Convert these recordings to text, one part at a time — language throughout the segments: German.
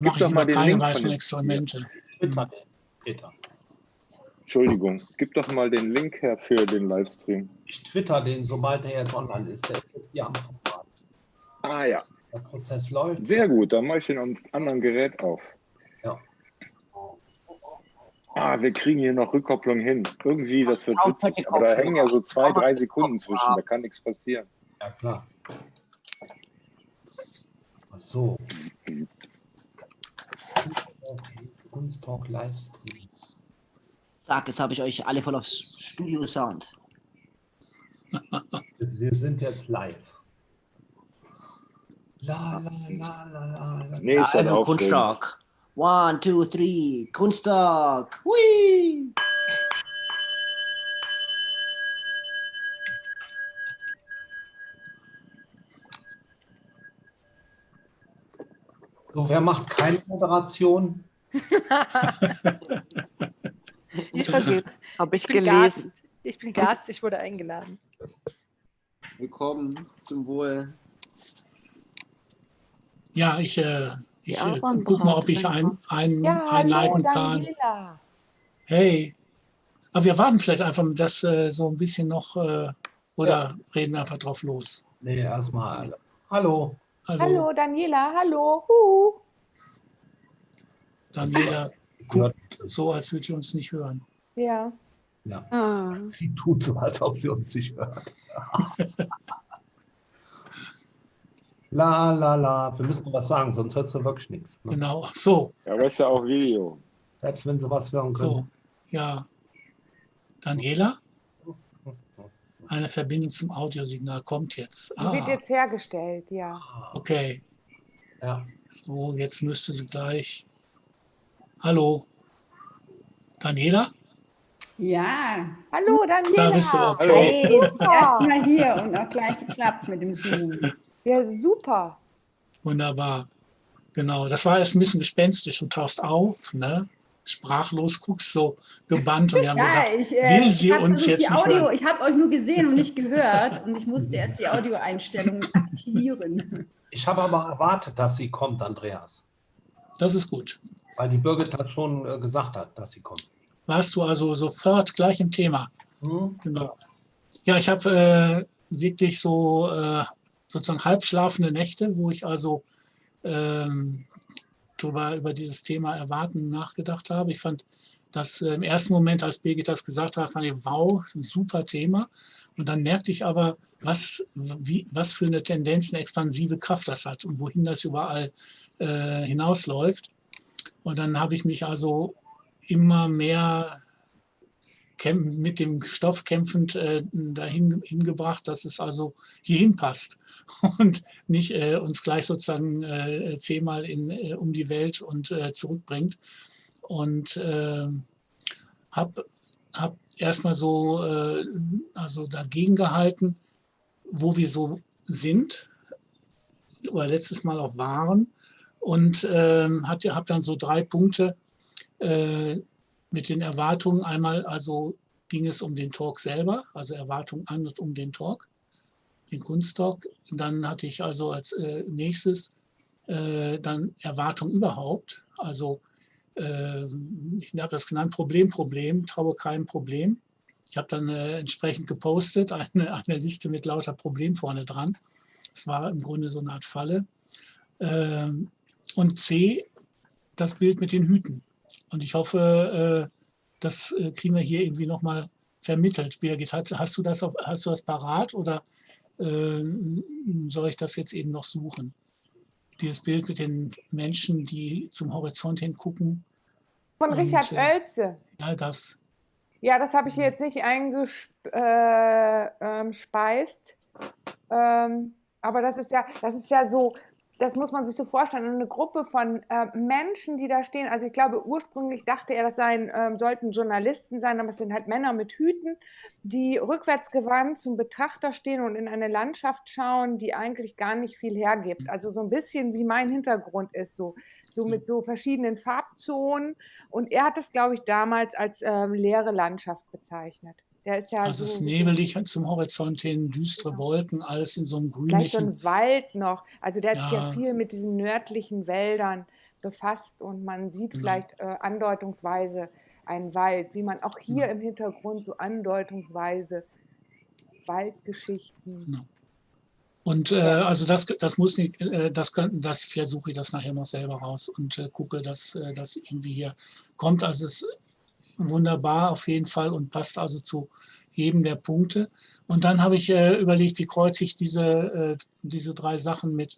Gib mache doch ich mal den keine Link von weiteren Experimente. Twitter, Peter. Entschuldigung, gib doch mal den Link her für den Livestream. Ich twitter den, sobald er jetzt online ist. Der ist jetzt hier am Vorrat. Ah ja, Der Prozess läuft. sehr gut. Dann mache ich den am anderen Gerät auf. Ja. Ah, wir kriegen hier noch Rückkopplung hin. Irgendwie, das wird witzig. Aber da hängen ja so zwei, drei Sekunden zwischen. Da kann nichts passieren. Ja, klar. Ach so. Kunsttalk Livestream. Zack, jetzt habe ich euch alle voll aufs Studio Sound. Wir sind jetzt live. La, la, la, la, la, la. Nee, ist Also. Kunsttag. One, two, three. Kunsttag. Hui. So, wer macht keine Moderation? Ich vergebe. Habe ich Ich bin gelesen. Gast. Ich bin Gast, ich wurde eingeladen. Willkommen zum Wohl. Ja, ich, äh, ich Ja, äh, guck mal, ob ich ein, ein, Ja, hallo, einleiten kann. Daniela. Hey. Aber wir warten vielleicht einfach das äh, so ein bisschen noch äh, oder reden einfach drauf los. Nee, erstmal. Hallo. Hallo, Hallo, Daniela, hallo. Huhu. Daniela, hör- so als würde sie uns nicht hören. Ja. Ja. Ah, Sie tut so, als ob sie uns nicht hört. la, la, la. Wir müssen noch was sagen, sonst hört sie wirklich nichts. Ne? Genau, so, Ja, aber ist ja auch Video. Selbst wenn sie was hören können. so, ja. Daniela? Eine Verbindung zum Audiosignal kommt jetzt. Die wird Ah, jetzt hergestellt, ja. Ah, okay. Ja. So, jetzt müsste sie gleich. Hallo. Daniela? Ja, Hallo, Daniela. Da bist du, okay. hey, Super. erstmal hier und auch gleich geklappt mit dem Zoom. Ja, super. Wunderbar. Genau, das war erst ein bisschen gespenstisch. Du tauchst auf, ne? Sprachlos, guckst so gebannt und wir haben Ja, gedacht, ich, äh, will sie uns jetzt die nicht Audio, hören. ich habe euch nur gesehen und nicht gehört und ich musste erst die Audioeinstellungen aktivieren. Ich habe aber erwartet, dass sie kommt, Andreas. das ist gut. Weil die Birgit das schon äh, gesagt hat, dass sie kommt. Warst du also sofort gleich im Thema. Hm? Genau. Ja, ich habe äh, wirklich so äh, sozusagen halbschlafende Nächte, wo ich also ähm, drüber, über dieses Thema Erwarten nachgedacht habe. Ich fand das äh, im ersten Moment, als Birgit das gesagt hat, fand ich, wow, ein super Thema. Und dann merkte ich aber, was, wie, was für eine Tendenz, eine expansive Kraft das hat und wohin das überall äh, hinausläuft. Und dann habe ich mich also immer mehr mit dem Stoff kämpfend äh, dahin hingebracht, dass es also hierhin passt und nicht äh, uns gleich sozusagen äh, zehnmal in, äh, um die Welt und äh, zurückbringt. Und äh, habe hab erstmal so äh, also dagegen gehalten, wo wir so sind oder letztes Mal auch waren und ähm, habe dann so drei Punkte äh, mit den Erwartungen. Einmal also ging es um den Talk selber, also Erwartungen an und um den Talk, den Kunsttalk. Dann hatte ich also als äh, nächstes äh, dann Erwartung überhaupt. Also äh, ich habe das genannt Problem, Problem, traue keinem Problem. Ich habe dann äh, entsprechend gepostet, eine, eine Liste mit lauter Problemen vorne dran. Es war im Grunde so eine Art Falle. Ähm, und C, das Bild mit den Hüten. Und ich hoffe, äh, das äh, kriegen wir hier irgendwie nochmal vermittelt. Birgit, hast, du das auf, hast du das parat oder äh, soll ich das jetzt eben noch suchen? Dieses Bild mit den Menschen, die zum Horizont hingucken. Von Und, Richard äh, Oelze. Ja, das. Ja, das habe ich jetzt nicht eingespeist. Äh, ähm, ähm, aber das ist ja, das ist ja so, das muss man sich so vorstellen, eine Gruppe von äh, Menschen, die da stehen. Also ich glaube, ursprünglich dachte er, das seien, ähm, sollten Journalisten sein, aber es sind halt Männer mit Hüten, die rückwärtsgewandt zum Betrachter stehen und in eine Landschaft schauen, die eigentlich gar nicht viel hergibt. Also so ein bisschen wie mein Hintergrund ist, so, so mit so verschiedenen Farbzonen. Und er hat es, glaube ich, damals als ähm, leere Landschaft bezeichnet. Der ist ja Also es ist so, nebelig zum Horizont hin, düstere Wolken, alles in so einem Vielleicht so ein Wald noch. Also der hat sich ja Ja. viel mit diesen nördlichen Wäldern befasst und man sieht Genau. vielleicht äh, andeutungsweise einen Wald, wie man auch hier Genau. im Hintergrund so andeutungsweise Waldgeschichten. Genau. Und äh, also das, das muss nicht, äh, das könnten, das vielleicht suche ich das nachher noch selber raus und äh, gucke, dass äh, das irgendwie hier kommt. Also es wunderbar auf jeden Fall und passt also zu jedem der Punkte. Und dann habe ich äh, überlegt, wie kreuze ich diese, äh, diese drei Sachen mit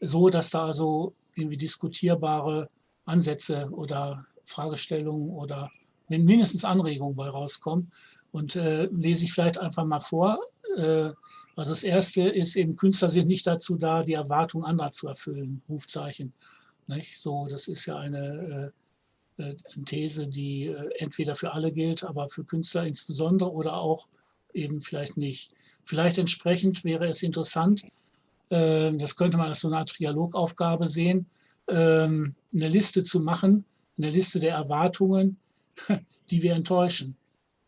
so, dass da also irgendwie diskutierbare Ansätze oder Fragestellungen oder min- mindestens Anregungen bei rauskommen. Und äh, lese ich vielleicht einfach mal vor. Äh, also das erste ist eben, Künstler sind nicht dazu da, die Erwartungen anderer zu erfüllen, Rufzeichen. Nicht? So, das ist ja eine äh, These, die äh, entweder für alle gilt, aber für Künstler insbesondere oder auch eben vielleicht nicht. Vielleicht entsprechend wäre es interessant, äh, das könnte man als so eine Art Trialogaufgabe sehen, ähm, eine Liste zu machen, eine Liste der Erwartungen, die wir enttäuschen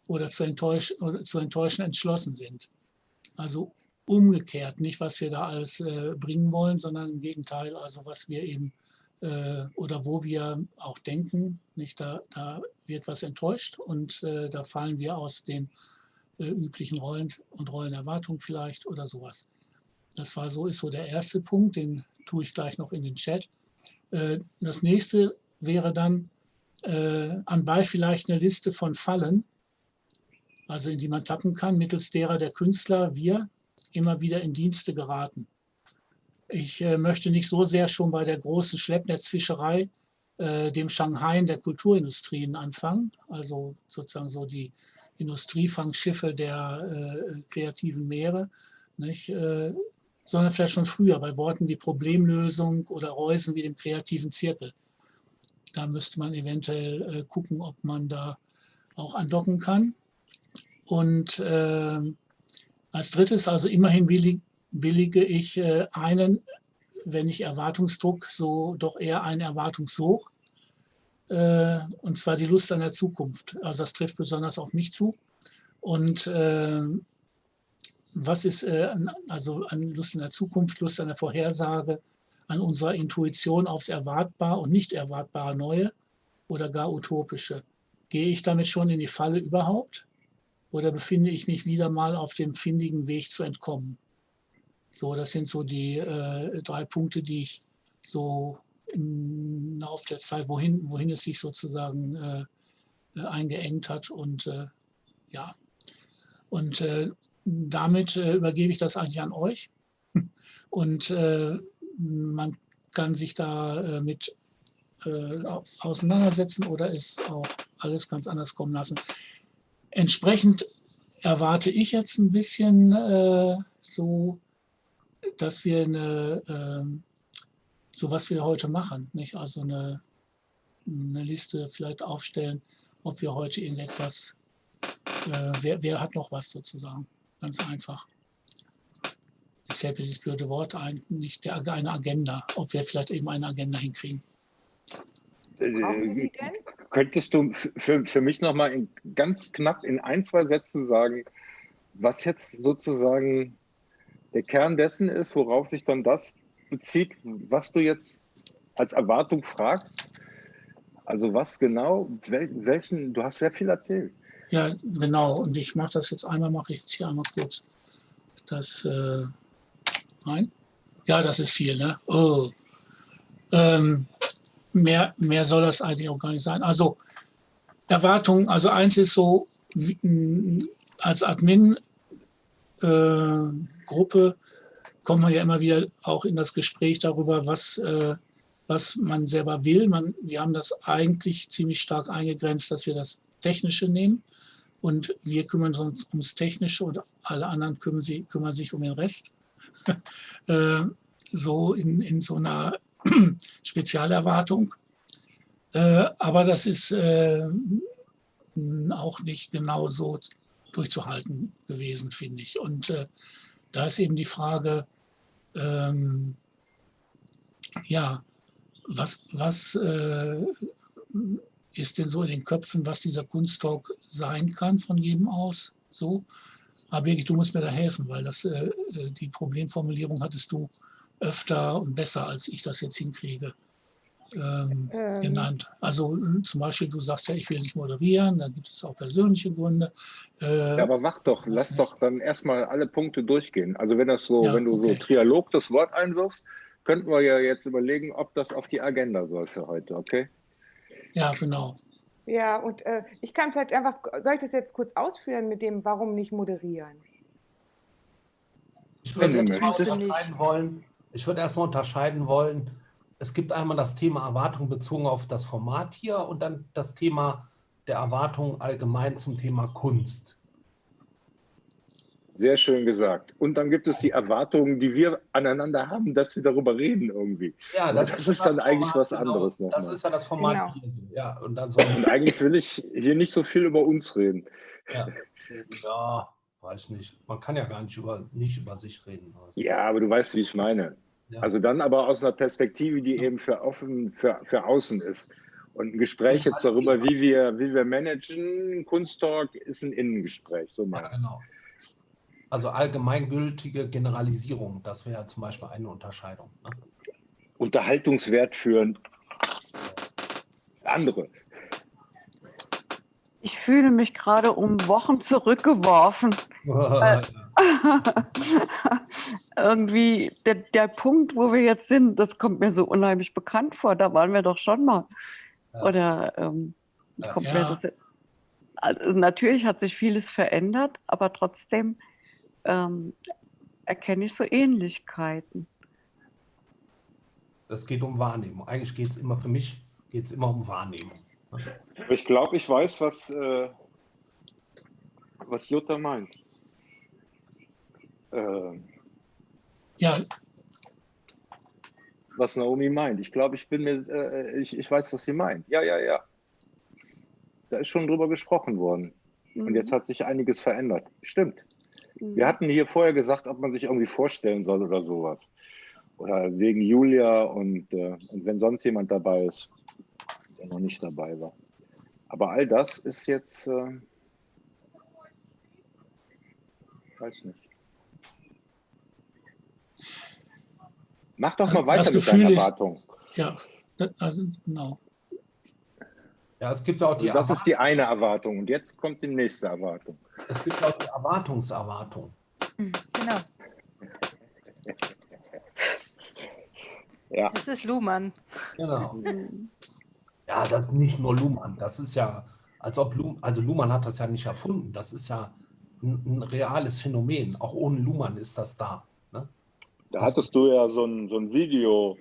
oder zu, enttäuschen, oder zu enttäuschen entschlossen sind. Also umgekehrt, nicht was wir da alles äh, bringen wollen, sondern im Gegenteil, also was wir eben äh, oder wo wir auch denken, nicht da, da wird was enttäuscht und äh, da fallen wir aus den äh, üblichen Rollen und Rollenerwartungen vielleicht oder sowas. Das war so, ist so der erste Punkt, den tue ich gleich noch in den Chat. Äh, Das nächste wäre dann äh, anbei vielleicht eine Liste von Fallen, also in die man tappen kann, mittels derer der Künstler, wir, immer wieder in Dienste geraten. Ich äh, möchte nicht so sehr schon bei der großen Schleppnetzfischerei, äh, dem Shanghai der Kulturindustrien anfangen, also sozusagen so die Industriefangschiffe der äh, kreativen Meere, nicht, äh, sondern vielleicht schon früher bei Worten wie Problemlösung oder Reusen wie dem kreativen Zirkel. Da müsste man eventuell äh, gucken, ob man da auch andocken kann. Und äh, als drittes, also immerhin billige ich äh, einen, wenn nicht Erwartungsdruck, so doch eher einen Erwartungssog. Äh, und zwar die Lust an der Zukunft. Also das trifft besonders auf mich zu. Und äh, was ist also an Lust an der Zukunft, Lust an der Vorhersage, an unserer Intuition aufs Erwartbar und nicht erwartbare Neue oder gar Utopische? Gehe ich damit schon in die Falle überhaupt? Oder befinde ich mich wieder mal auf dem findigen Weg zu entkommen? So, das sind so die äh, drei Punkte, die ich so im Laufe der Zeit, wohin, wohin es sich sozusagen äh, äh, eingeengt hat. Und äh, ja, und äh, damit äh, übergebe ich das eigentlich an euch. Und man kann sich da mit au- auseinandersetzen oder es auch alles ganz anders kommen lassen. Entsprechend erwarte ich jetzt ein bisschen so, dass wir eine, ähm, so was wir heute machen, nicht? Also eine, eine Liste vielleicht aufstellen, ob wir heute irgendetwas, äh, wer, wer hat noch was sozusagen, ganz einfach. Jetzt fällt mir dieses blöde Wort ein, nicht der, eine Agenda, ob wir vielleicht eben eine Agenda hinkriegen. Äh? Könntest du für, für mich nochmal ganz knapp in ein, zwei Sätzen sagen, was jetzt sozusagen der Kern dessen ist, worauf sich dann das bezieht, was du jetzt als Erwartung fragst? Also was genau, wel, welchen, du hast sehr viel erzählt. Ja, genau. Und ich mache das jetzt einmal, mache ich jetzt hier einmal kurz das äh, rein. Ja, das ist viel, ne? Oh. Ähm, mehr, mehr soll das eigentlich auch gar nicht sein. Also Erwartungen, also eins ist so, wie, m, als Admin-Gruppe kommt man ja immer wieder auch in das Gespräch darüber, was, äh, was man selber will. Man, wir haben das eigentlich ziemlich stark eingegrenzt, dass wir das Technische nehmen und wir kümmern uns ums Technische und alle anderen kümmern, sie, kümmern sich um den Rest. äh, so in, in so einer Spezialerwartung. Äh, aber das ist äh, auch nicht genau so durchzuhalten gewesen, finde ich. Und äh, da ist eben die Frage, ähm, ja, was, was äh, ist denn so in den Köpfen, was dieser Kunsttalk sein kann von jedem aus? So, aber Birgit, du musst mir da helfen, weil das, äh, äh, die Problemformulierung hattest du öfter und besser, als ich das jetzt hinkriege. Ähm, Ähm. genannt. Also äh, zum Beispiel, du sagst ja, ich will nicht moderieren, da gibt es auch persönliche Gründe. Äh, Ja, aber mach doch, lass nicht. doch dann erstmal alle Punkte durchgehen. Also wenn das so, Ja, wenn du okay. so Trialog das Wort einwirfst, könnten wir ja jetzt überlegen, ob das auf die Agenda soll für heute, okay? ja, genau. Ja, und äh, ich kann vielleicht einfach, soll ich das jetzt kurz ausführen mit dem, warum nicht moderieren? Ich würde erstmal unterscheiden wollen, ich würde erstmal unterscheiden wollen, es gibt einmal das Thema Erwartung bezogen auf das Format hier und dann das Thema der Erwartung allgemein zum Thema Kunst. Sehr schön gesagt. Und dann gibt es die Erwartungen, die wir aneinander haben, dass wir darüber reden irgendwie. Ja, Aber das ist dann eigentlich was anderes Genau. nochmal. Das ist ja das Format Genau. hier so. Ja, und dann so, Und eigentlich will ich hier nicht so viel über uns reden. ja, ja, weiß nicht. Man kann ja gar nicht über, nicht über sich reden. Also, Ja, aber du weißt, wie ich meine. Ja. Also dann aber aus einer Perspektive, die eben für offen, für, für außen ist. Und ein Gespräch jetzt darüber, wie wir, wie wir managen, Kunsttalk ist ein Innengespräch, so ja, meine ich. genau. Also allgemeingültige Generalisierung, das wäre zum Beispiel eine Unterscheidung. Ne? Unterhaltungswert für andere. Ich fühle mich gerade um Wochen zurückgeworfen. Irgendwie der, der Punkt, wo wir jetzt sind, das kommt mir so unheimlich bekannt vor. Da waren wir doch schon mal. Ja. Oder ähm, kommt Ja. mir das. Also natürlich hat sich vieles verändert, aber trotzdem ähm, erkenne ich so Ähnlichkeiten. Das geht um Wahrnehmung. Eigentlich geht es immer für mich geht es immer um Wahrnehmung. ne? Ich glaube, ich weiß, was, äh, was Jutta meint. Äh, Ja, was Naomi meint. Ich glaube, ich bin mir, äh, ich, ich weiß, was sie meint. Ja, ja, ja. Da ist schon drüber gesprochen worden. Und Mhm. jetzt hat sich einiges verändert. Stimmt. Mhm. Wir hatten hier vorher gesagt, ob man sich irgendwie vorstellen soll oder sowas. Oder wegen Julia und, äh, und wenn sonst jemand dabei ist, der noch nicht dabei war. Aber all das ist jetzt, äh, weiß nicht. Mach doch Also mal weiter das mit deiner ist- Erwartung. ja, das- also, genau. Ja, es gibt auch die, Also das ist Erwart- die eine Erwartung. Und jetzt kommt die nächste Erwartung. es gibt auch die Erwartungserwartung. Genau. Ja, Das ist Luhmann. Genau. Mhm. Ja, das ist nicht nur Luhmann. Das ist ja, als ob Luhmann, also Luhmann hat das ja nicht erfunden. Das ist ja ein, ein reales Phänomen. Auch ohne Luhmann ist das da. Da hattest du ja so ein, so ein Video,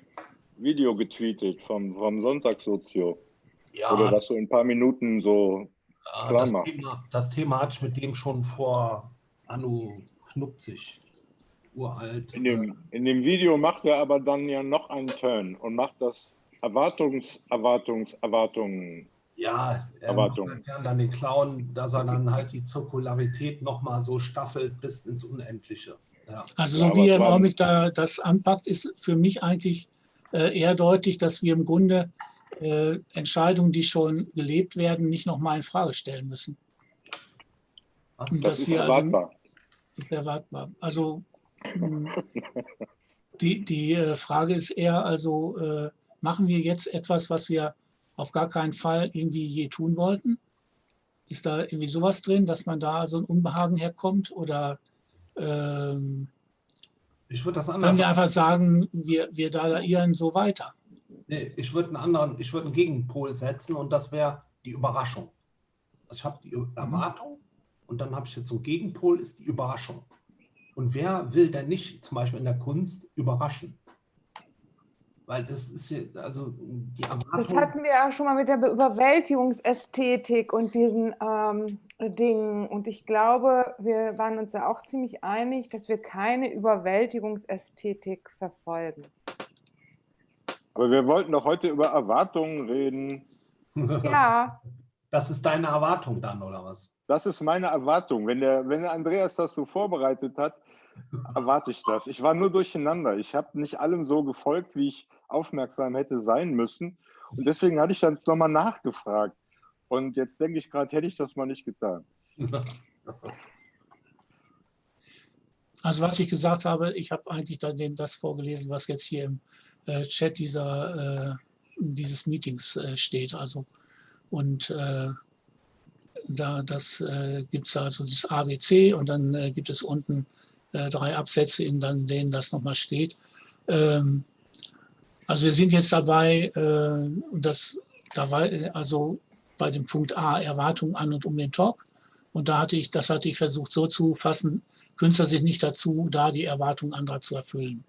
Video getweetet vom, vom Sonntagssocio. Ja, Oder das so in ein paar Minuten so. ja, das. Thema, das Thema hatte ich mit dem schon vor Anno Knupzig, uralt. In dem, in dem Video macht er aber dann ja noch einen Turn und macht das Erwartungs, Erwartungs, Erwartungen. Ja, er Erwartung. macht halt gern dann den Clown, dass er dann halt die Zirkularität nochmal so staffelt bis ins Unendliche. Ja. Also so wie er im Augenblick da das anpackt, ist für mich eigentlich äh, eher deutlich, dass wir im Grunde äh, Entscheidungen, die schon gelebt werden, nicht nochmal in Frage stellen müssen. Was? Das Das ist wir also- erwartbar. ist erwartbar. Also die, die äh, Frage ist eher, also äh, machen wir jetzt etwas, was wir auf gar keinen Fall irgendwie je tun wollten? Ist da irgendwie sowas drin, dass man da so ein Unbehagen herkommt? Oder ähm, Ich würde das können anders wir einfach sagen, wir, wir dadahieren so weiter? Nee, ich würde einen anderen, ich würde einen Gegenpol setzen und das wäre die Überraschung. Also ich habe die Erwartung und dann habe ich jetzt so einen Gegenpol, ist die Überraschung. Und wer will denn nicht zum Beispiel in der Kunst überraschen? Weil das ist ja, also die Das Erwartung. hatten wir ja schon mal mit der Be- Überwältigungsästhetik und diesen ähm, Dingen. Und ich glaube, wir waren uns ja auch ziemlich einig, dass wir keine Überwältigungsästhetik verfolgen. Aber wir wollten doch heute über Erwartungen reden. Ja, Das ist deine Erwartung dann, oder was? Das ist meine Erwartung. Wenn der, wenn der Andreas das so vorbereitet hat, erwarte ich das. Ich war nur durcheinander. Ich habe nicht allem so gefolgt, wie ich aufmerksam hätte sein müssen. Und deswegen hatte ich dann nochmal nachgefragt. Und jetzt denke ich gerade, hätte ich das mal nicht getan. Also was ich gesagt habe, ich habe eigentlich dann das vorgelesen, was jetzt hier im äh, Chat dieser äh, dieses Meetings äh, steht. Also und da das äh, gibt es also das ABC und dann äh, gibt es unten äh, drei Absätze, in denen das nochmal steht. Ähm, also wir sind jetzt dabei, äh, das dabei, also bei dem Punkt A Erwartungen an und um den Talk. Und da hatte ich, das hatte ich versucht so zu fassen, Künstler sind nicht dazu da, die Erwartungen anderer zu erfüllen.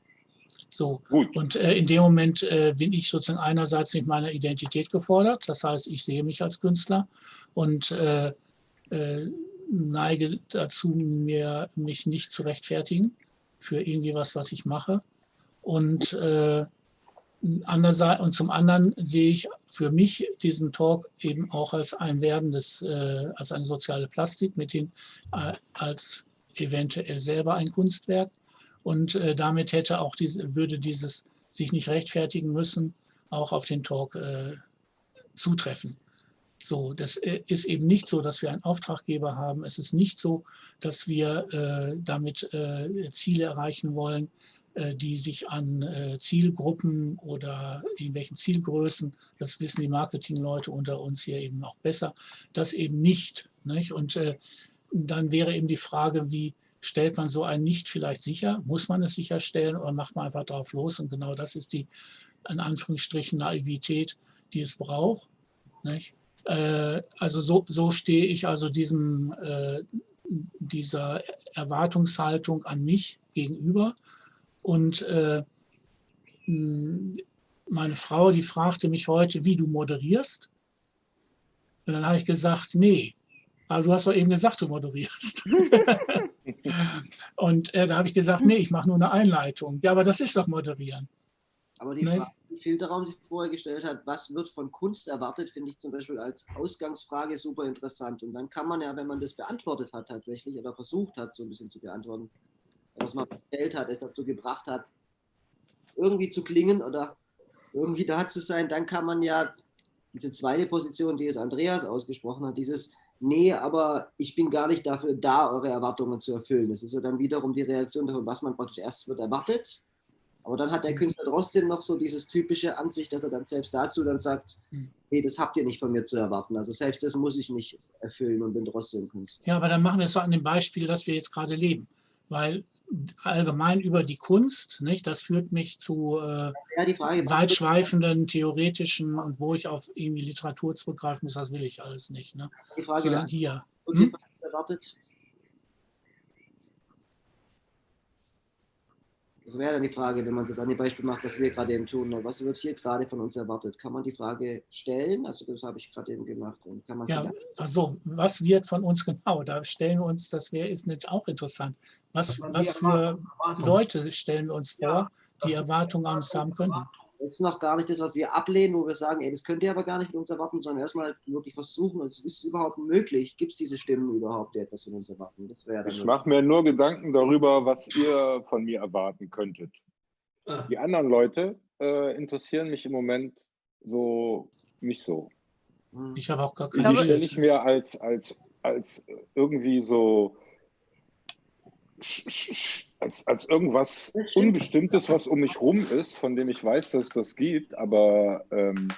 So. Gut. Und äh, in dem Moment äh, bin ich sozusagen einerseits mit meiner Identität gefordert. Das heißt, ich sehe mich als Künstler und äh, äh neige dazu, mir, mich nicht zu rechtfertigen für irgendwie was, was ich mache. Und, äh, und zum anderen sehe ich für mich diesen Talk eben auch als ein werdendes, äh, als eine soziale Plastik, mit den, als eventuell selber ein Kunstwerk und äh, damit hätte auch diese, würde dieses sich nicht rechtfertigen müssen, auch auf den Talk äh, zutreffen. So, das äh, ist eben nicht so, dass wir einen Auftraggeber haben. Es ist nicht so, dass wir äh, damit äh, Ziele erreichen wollen, äh, die sich an äh, Zielgruppen oder irgendwelchen Zielgrößen, das wissen die Marketingleute unter uns hier eben auch besser, das eben nicht. nicht? Und äh, dann wäre eben die Frage, wie stellt man so ein nicht vielleicht sicher? Muss man es sicherstellen oder macht man einfach drauf los? Und genau das ist die, in Anführungsstrichen, Naivität, die es braucht. Nicht? Äh, also so, so stehe ich also diesem, äh, dieser Erwartungshaltung an mich gegenüber. Und äh, meine Frau, die fragte mich heute, wie du moderierst. Und dann habe ich gesagt, nee, aber du hast doch eben gesagt, du moderierst. und äh, da habe ich gesagt, nee, ich mache nur eine Einleitung. Ja, aber das ist doch moderieren. Aber die ne? Frage, die Filterraum sich vorher gestellt hat, was wird von Kunst erwartet, finde ich zum Beispiel als Ausgangsfrage super interessant. Und dann kann man ja, wenn man das beantwortet hat tatsächlich oder versucht hat, so ein bisschen zu beantworten, was man gestellt hat, es dazu gebracht hat, irgendwie zu klingen oder irgendwie da zu sein, dann kann man ja diese zweite Position, die es Andreas ausgesprochen hat, dieses nee, aber ich bin gar nicht dafür da, eure Erwartungen zu erfüllen. Das ist ja dann wiederum die Reaktion davon, was man praktisch erst wird erwartet. Aber dann hat der Künstler trotzdem noch so dieses typische Ansicht, dass er dann selbst dazu dann sagt, nee, das habt ihr nicht von mir zu erwarten. Also selbst das muss ich nicht erfüllen und bin trotzdem Künstler. Ja, aber dann machen wir es so an dem Beispiel, das wir jetzt gerade leben. Weil allgemein über die Kunst, nicht? das führt mich zu äh, ja, die Frage, weitschweifenden, theoretischen und wo ich auf irgendwie Literatur zurückgreifen muss, das will ich alles nicht. Ne? Die Frage, Sondern hier. Hm? erwartet, Das wäre dann die Frage, wenn man es jetzt an dem Beispiel macht, was wir gerade eben tun. Ne? Was wird hier gerade von uns erwartet? Kann man die Frage stellen? Also das habe ich gerade eben gemacht. Und kann man ja, also was wird von uns genau? Da stellen wir uns, das wäre ist nicht auch interessant. Was, was für Leute stellen wir uns vor, ja, die Erwartungen an uns haben können? Das ist noch gar nicht das, was wir ablehnen, wo wir sagen, ey, das könnt ihr aber gar nicht mit uns erwarten, sondern erstmal wirklich versuchen, es ist überhaupt möglich, gibt es diese Stimmen überhaupt, die etwas von uns erwarten? Das ich mache mir nur Gedanken darüber, was ihr von mir erwarten könntet. Ah. Die anderen Leute äh, interessieren mich im Moment so nicht so. Hm. Ich habe auch gar keine. Die stelle ich mir als, als, als irgendwie so als, als irgendwas Unbestimmtes, was um mich rum ist, von dem ich weiß, dass es das gibt, aber ähm,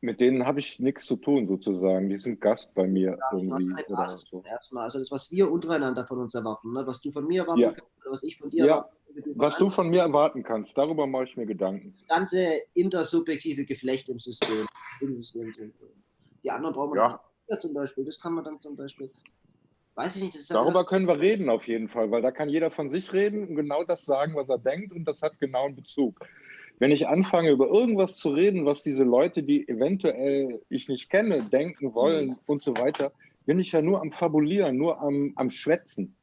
mit denen habe ich nichts zu tun, sozusagen. Die sind Gast bei mir ja, irgendwie. Oder so. Erstmal, also das, was wir untereinander von uns erwarten, ne? was du von mir erwarten ja. kannst, was ich von dir ja. erwarten Was du von mir erwarten kannst, darüber mache ich mir Gedanken. Das ganze intersubjektive Geflecht im System. Im System. Die anderen brauchen wir ja. zum Beispiel. Das kann man dann zum Beispiel Weiß ich nicht. Darüber können wir reden auf jeden Fall, weil da kann jeder von sich reden und genau das sagen, was er denkt und das hat genau einen Bezug. Wenn ich anfange, über irgendwas zu reden, was diese Leute, die eventuell ich nicht kenne, denken wollen mhm. und so weiter, bin ich ja nur am Fabulieren, nur am, am Schwätzen.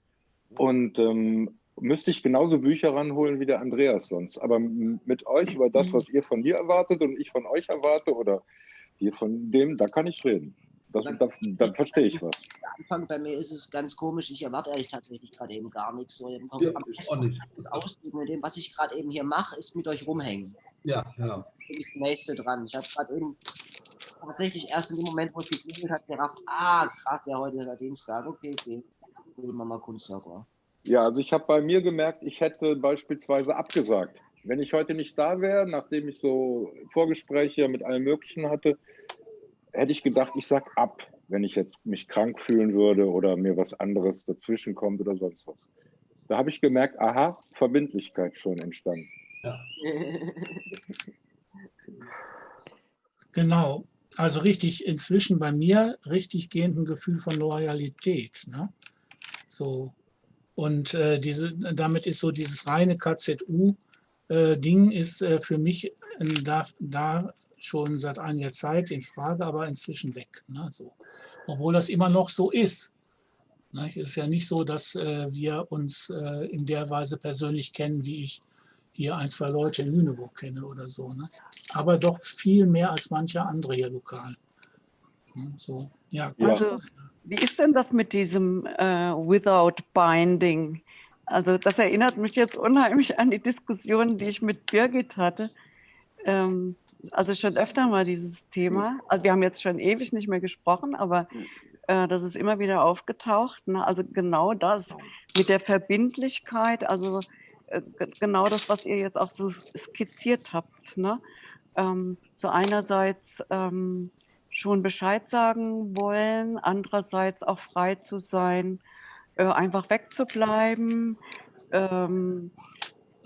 Und ähm, müsste ich genauso Bücher ranholen wie der Andreas sonst. Aber mit euch über das, was ihr von mir erwartet und ich von euch erwarte oder ihr von dem, da kann ich reden. Das, da, da verstehe ich was. Anfang bei mir ist es ganz komisch. Ich erwarte eigentlich tatsächlich gerade eben gar nichts. So, ja, ich auch nicht. Das Ausdrücken mit dem, was ich gerade eben hier mache, ist mit euch rumhängen. Ja, genau. Bin ich das nächste dran. Ich habe gerade eben tatsächlich erst in dem Moment, wo es geklingelt hat, gerafft, ah, krass, ja, heute ist der Dienstag. Okay, okay. Holen wir mal Kunstsauger. Ja, also ich habe bei mir gemerkt, ich hätte beispielsweise abgesagt Wenn ich heute nicht da wäre, nachdem ich so Vorgespräche mit allem Möglichen hatte, hätte ich gedacht, ich sag ab, wenn ich jetzt mich krank fühlen würde oder mir was anderes dazwischen kommt oder sonst was. Da habe ich gemerkt, aha, Verbindlichkeit schon entstanden. Ja. Genau. Also richtig, inzwischen bei mir richtig gehend ein Gefühl von Loyalität. Ne? So. Und äh, diese, damit ist so dieses reine KZU-Ding äh, ist äh, für mich äh, da, da schon seit einiger Zeit in Frage, aber inzwischen weg. Ne? So. Obwohl das immer noch so ist. Ne? Es ist ja nicht so, dass äh, wir uns äh, in der Weise persönlich kennen, wie ich hier ein, zwei Leute in Lüneburg kenne oder so. Ne? Aber doch viel mehr als mancher andere hier lokal. Ne? So, ja, Ja. Also, wie ist denn das mit diesem äh, Without Binding? Also, das erinnert mich jetzt unheimlich an die Diskussion, die ich mit Birgit hatte. Ähm, also schon öfter mal dieses Thema. Also wir haben jetzt schon ewig nicht mehr gesprochen, aber äh, das ist immer wieder aufgetaucht. Ne? Also genau das mit der Verbindlichkeit, also äh, genau das, was ihr jetzt auch so skizziert habt. Ne? Ähm, so einerseits ähm, schon Bescheid sagen wollen, andererseits auch frei zu sein, äh, einfach wegzubleiben, ähm,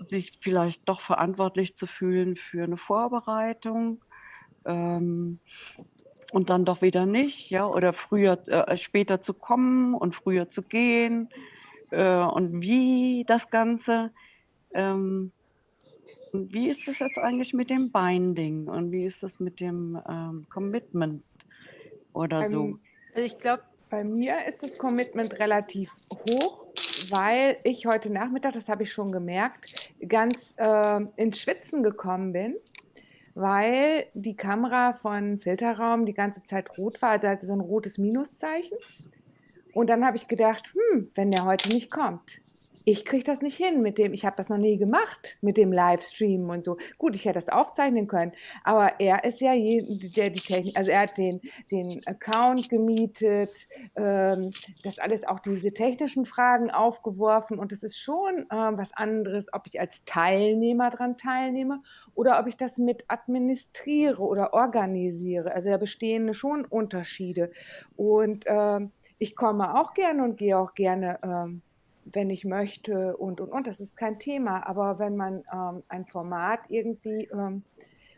sich vielleicht doch verantwortlich zu fühlen für eine Vorbereitung ähm, und dann doch wieder nicht, ja, oder früher, äh, später zu kommen und früher zu gehen äh, und wie das Ganze. Ähm, wie ist es jetzt eigentlich mit dem Binding und wie ist es mit dem ähm, Commitment oder so? Ähm, Also ich glaube, Bei mir ist das Commitment relativ hoch, weil ich heute Nachmittag, das habe ich schon gemerkt, ganz äh, ins Schwitzen gekommen bin, weil die Kamera von Filterraum die ganze Zeit rot war, also hatte so ein rotes Minuszeichen. Und dann habe ich gedacht, hm, wenn der heute nicht kommt, ich kriege das nicht hin mit dem, ich habe das noch nie gemacht mit dem Livestream und so. Gut, ich hätte das aufzeichnen können, aber er ist ja je, der die Technik, also er hat den, den Account gemietet, ähm, das alles auch diese technischen Fragen aufgeworfen und es ist schon ähm, was anderes, ob ich als Teilnehmer dran teilnehme oder ob ich das mit administriere oder organisiere. Also da bestehen schon Unterschiede und ähm, ich komme auch gerne und gehe auch gerne ähm, wenn ich möchte und und und. Das ist kein Thema. Aber wenn man ähm, ein Format irgendwie ähm,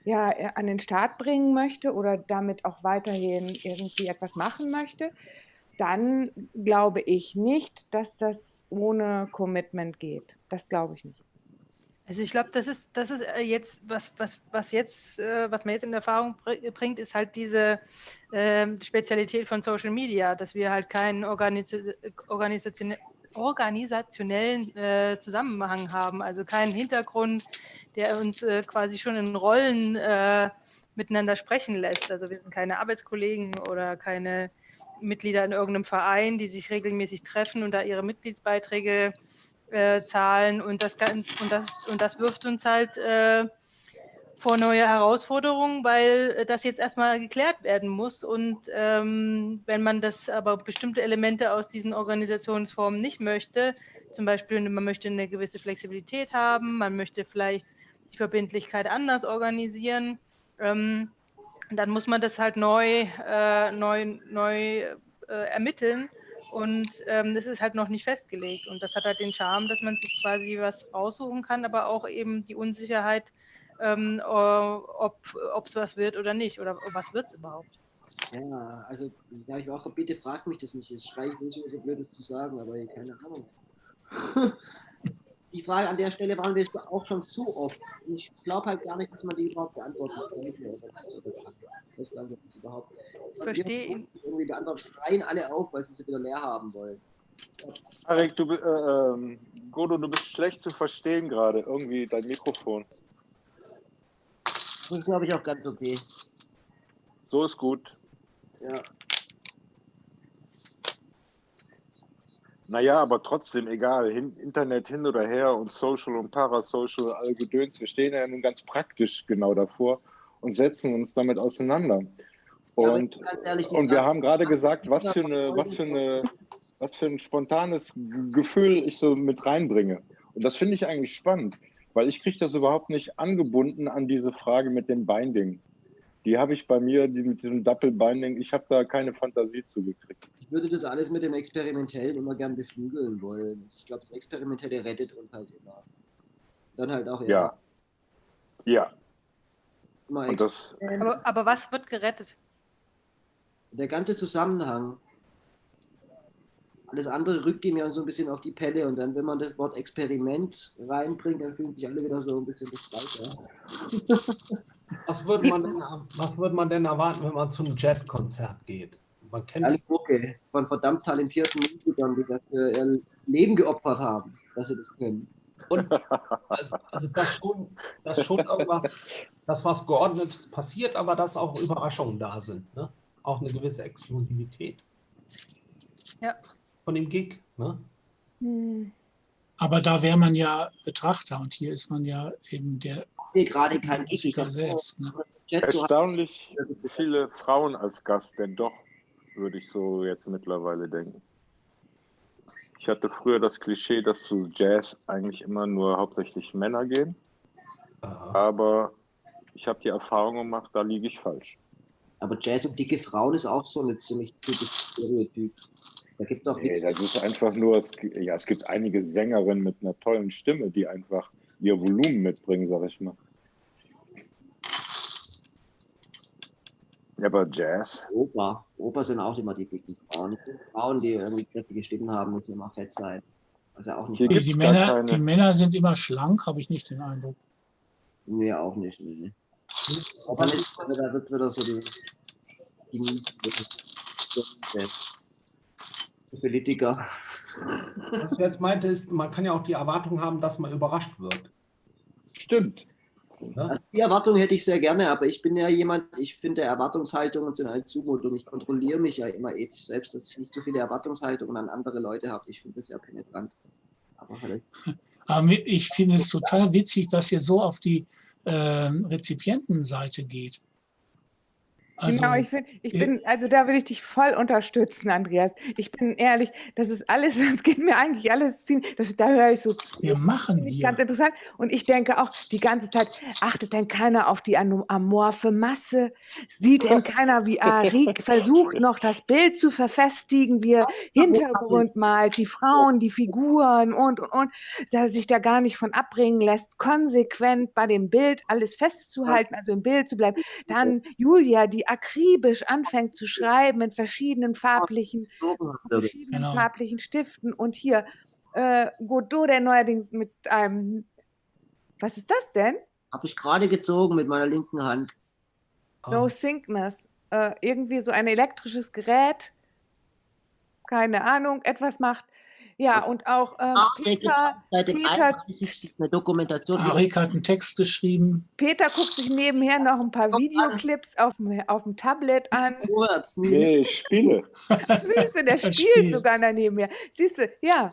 ja, äh, an den Start bringen möchte oder damit auch weiterhin irgendwie etwas machen möchte, dann glaube ich nicht, dass das ohne Commitment geht. Das glaube ich nicht. Also ich glaube, das ist, das ist äh, jetzt, was, was, was jetzt, äh, was man jetzt in Erfahrung br- bringt, ist halt diese ähm, Spezialität von Social Media, dass wir halt keinen Organis organisationellen äh, Zusammenhang haben, also keinen Hintergrund, der uns äh, quasi schon in Rollen äh, miteinander sprechen lässt. Also wir sind keine Arbeitskollegen oder keine Mitglieder in irgendeinem Verein, die sich regelmäßig treffen und da ihre Mitgliedsbeiträge äh, zahlen und das, und, das, und das wirft uns halt äh, vor neue Herausforderungen, weil äh, das jetzt erstmal geklärt werden muss. Und ähm, wenn man das aber bestimmte Elemente aus diesen Organisationsformen nicht möchte, zum Beispiel man möchte eine gewisse Flexibilität haben, man möchte vielleicht die Verbindlichkeit anders organisieren, ähm, dann muss man das halt neu, äh, neu, neu äh, ermitteln. Und ähm, das ist halt noch nicht festgelegt. Und das hat halt den Charme, dass man sich quasi was raussuchen kann, aber auch eben die Unsicherheit, ähm, äh, ob es was wird oder nicht. Oder was wird es überhaupt. Ja, also da ich auch bitte frag mich das nicht. Es schreit nicht so blödes zu sagen, aber keine Ahnung. die Frage an der Stelle waren wir auch schon zu oft. Und ich glaube halt gar nicht, dass man die überhaupt beantworten kann. Das glaube ich überhaupt. Verstehe ihn. Irgendwie beantworten, schreien alle auf, weil sie sie wieder leer haben wollen. Arik, du, äh, ähm, Godo, du bist schlecht zu verstehen gerade. Irgendwie dein Mikrofon. Das ist, glaube ich, auch ganz okay. So ist gut. Ja. Naja, aber trotzdem, egal, hin, Internet hin oder her und Social und Parasocial, all Gedöns, wir stehen ja nun ganz praktisch genau davor und setzen uns damit auseinander. Ja, Und, ganz ehrlich, und wir haben gerade gesagt, was für, eine, was, für eine, was für ein spontanes Gefühl ich so mit reinbringe. Und das finde ich eigentlich spannend. Weil ich kriege das überhaupt nicht angebunden an diese Frage mit dem Binding. Die habe ich bei mir, die mit diesem Double Binding, ich habe da keine Fantasie zugekriegt. Ich würde das alles mit dem Experimentellen immer gern beflügeln wollen. Ich glaube, das Experimentelle rettet uns halt immer. Dann halt auch Ja. Ja. immer Und das, Aber, aber was wird gerettet? der ganze Zusammenhang. Alles andere rückt ihm ja so ein bisschen auf die Pelle und dann, wenn man das Wort Experiment reinbringt, dann fühlen sich alle wieder so ein bisschen befreiter. Was würde man, denn- was würde man denn erwarten, wenn man zu einem Jazzkonzert geht? Man kennt Alle Mucke von verdammt talentierten Musikern, die dafür ihr Leben geopfert haben, dass sie das können. Und also, also dass schon, dass schon irgendwas, dass was Geordnetes passiert, aber dass auch Überraschungen da sind. Ne? Auch eine gewisse Exklusivität Ja. Von dem Gig. Ne? Hm. Aber da wäre man ja Betrachter und hier ist man ja eben der Ich sehe gerade kein Gig. Selbst. Ne? Erstaunlich viele Frauen als Gast, denn doch, würde ich so jetzt mittlerweile denken. Ich hatte früher das Klischee, dass zu Jazz eigentlich immer nur hauptsächlich Männer gehen, Aha. aber ich habe die Erfahrung gemacht, da liege ich falsch. Aber Jazz und dicke Frauen ist auch so ein ziemlich typisches Stereotyp. Da gibt es auch Nee, das ist einfach nur, es, ja, es gibt einige Sängerinnen mit einer tollen Stimme, die einfach ihr Volumen mitbringen, sag ich mal. Ja, aber Jazz, Oper. Oper sind auch immer die dicken Frauen. Die Frauen, die irgendwie kräftige Stimmen haben, müssen immer fett sein. Also auch nicht Die, gibt's Männer, keine- die Männer sind immer schlank, habe ich nicht den Eindruck. Nee, auch nicht. Nee. Aber nicht, da wird wieder so die, die Politiker. Was ich jetzt meinte, ist, man kann ja auch die Erwartung haben, dass man überrascht wird. stimmt. Also die Erwartung hätte ich sehr gerne, aber ich bin ja jemand, ich finde Erwartungshaltungen sind eine Zumutung. Ich kontrolliere mich ja immer ethisch selbst, dass ich nicht so viele Erwartungshaltungen an andere Leute habe. Ich finde das ja penetrant. Aber halt, ich finde es total witzig, dass ihr so auf die ähm, Rezipientenseite geht. Also, genau, ich, find, ich bin, also da will ich dich voll unterstützen, Andreas. Ich bin ehrlich, das ist alles, das geht mir eigentlich alles ziehen. Das, da höre ich so zu. wir machen Finde ich hier. ganz interessant. Und ich denke auch die ganze Zeit, achtet denn keiner auf die amorphe Masse? Sieht denn keiner, wie Arik versucht, noch das Bild zu verfestigen, wie er Hintergrund malt, die Frauen, die Figuren und, und, und, dass er sich da gar nicht von abbringen lässt, konsequent bei dem Bild alles festzuhalten, also im Bild zu bleiben. Dann Julia, die akribisch anfängt zu schreiben mit verschiedenen farblichen verschiedenen Genau. farblichen Stiften. Und hier äh, Godot, der neuerdings mit einem. Was ist das denn? habe ich gerade gezogen mit meiner linken Hand. No Ah, Syncness. Äh, irgendwie so ein elektrisches Gerät. Keine Ahnung, etwas macht. Ja, und auch ähm, Peter, seit dem Peter, 31. eine Dokumentation. Arik hat einen Text geschrieben. Peter guckt sich nebenher noch ein paar. Videoclips auf dem, auf dem Tablet an. Ich spiele. Siehst du, der Er spielt spielt. sogar daneben her. Siehst du, ja.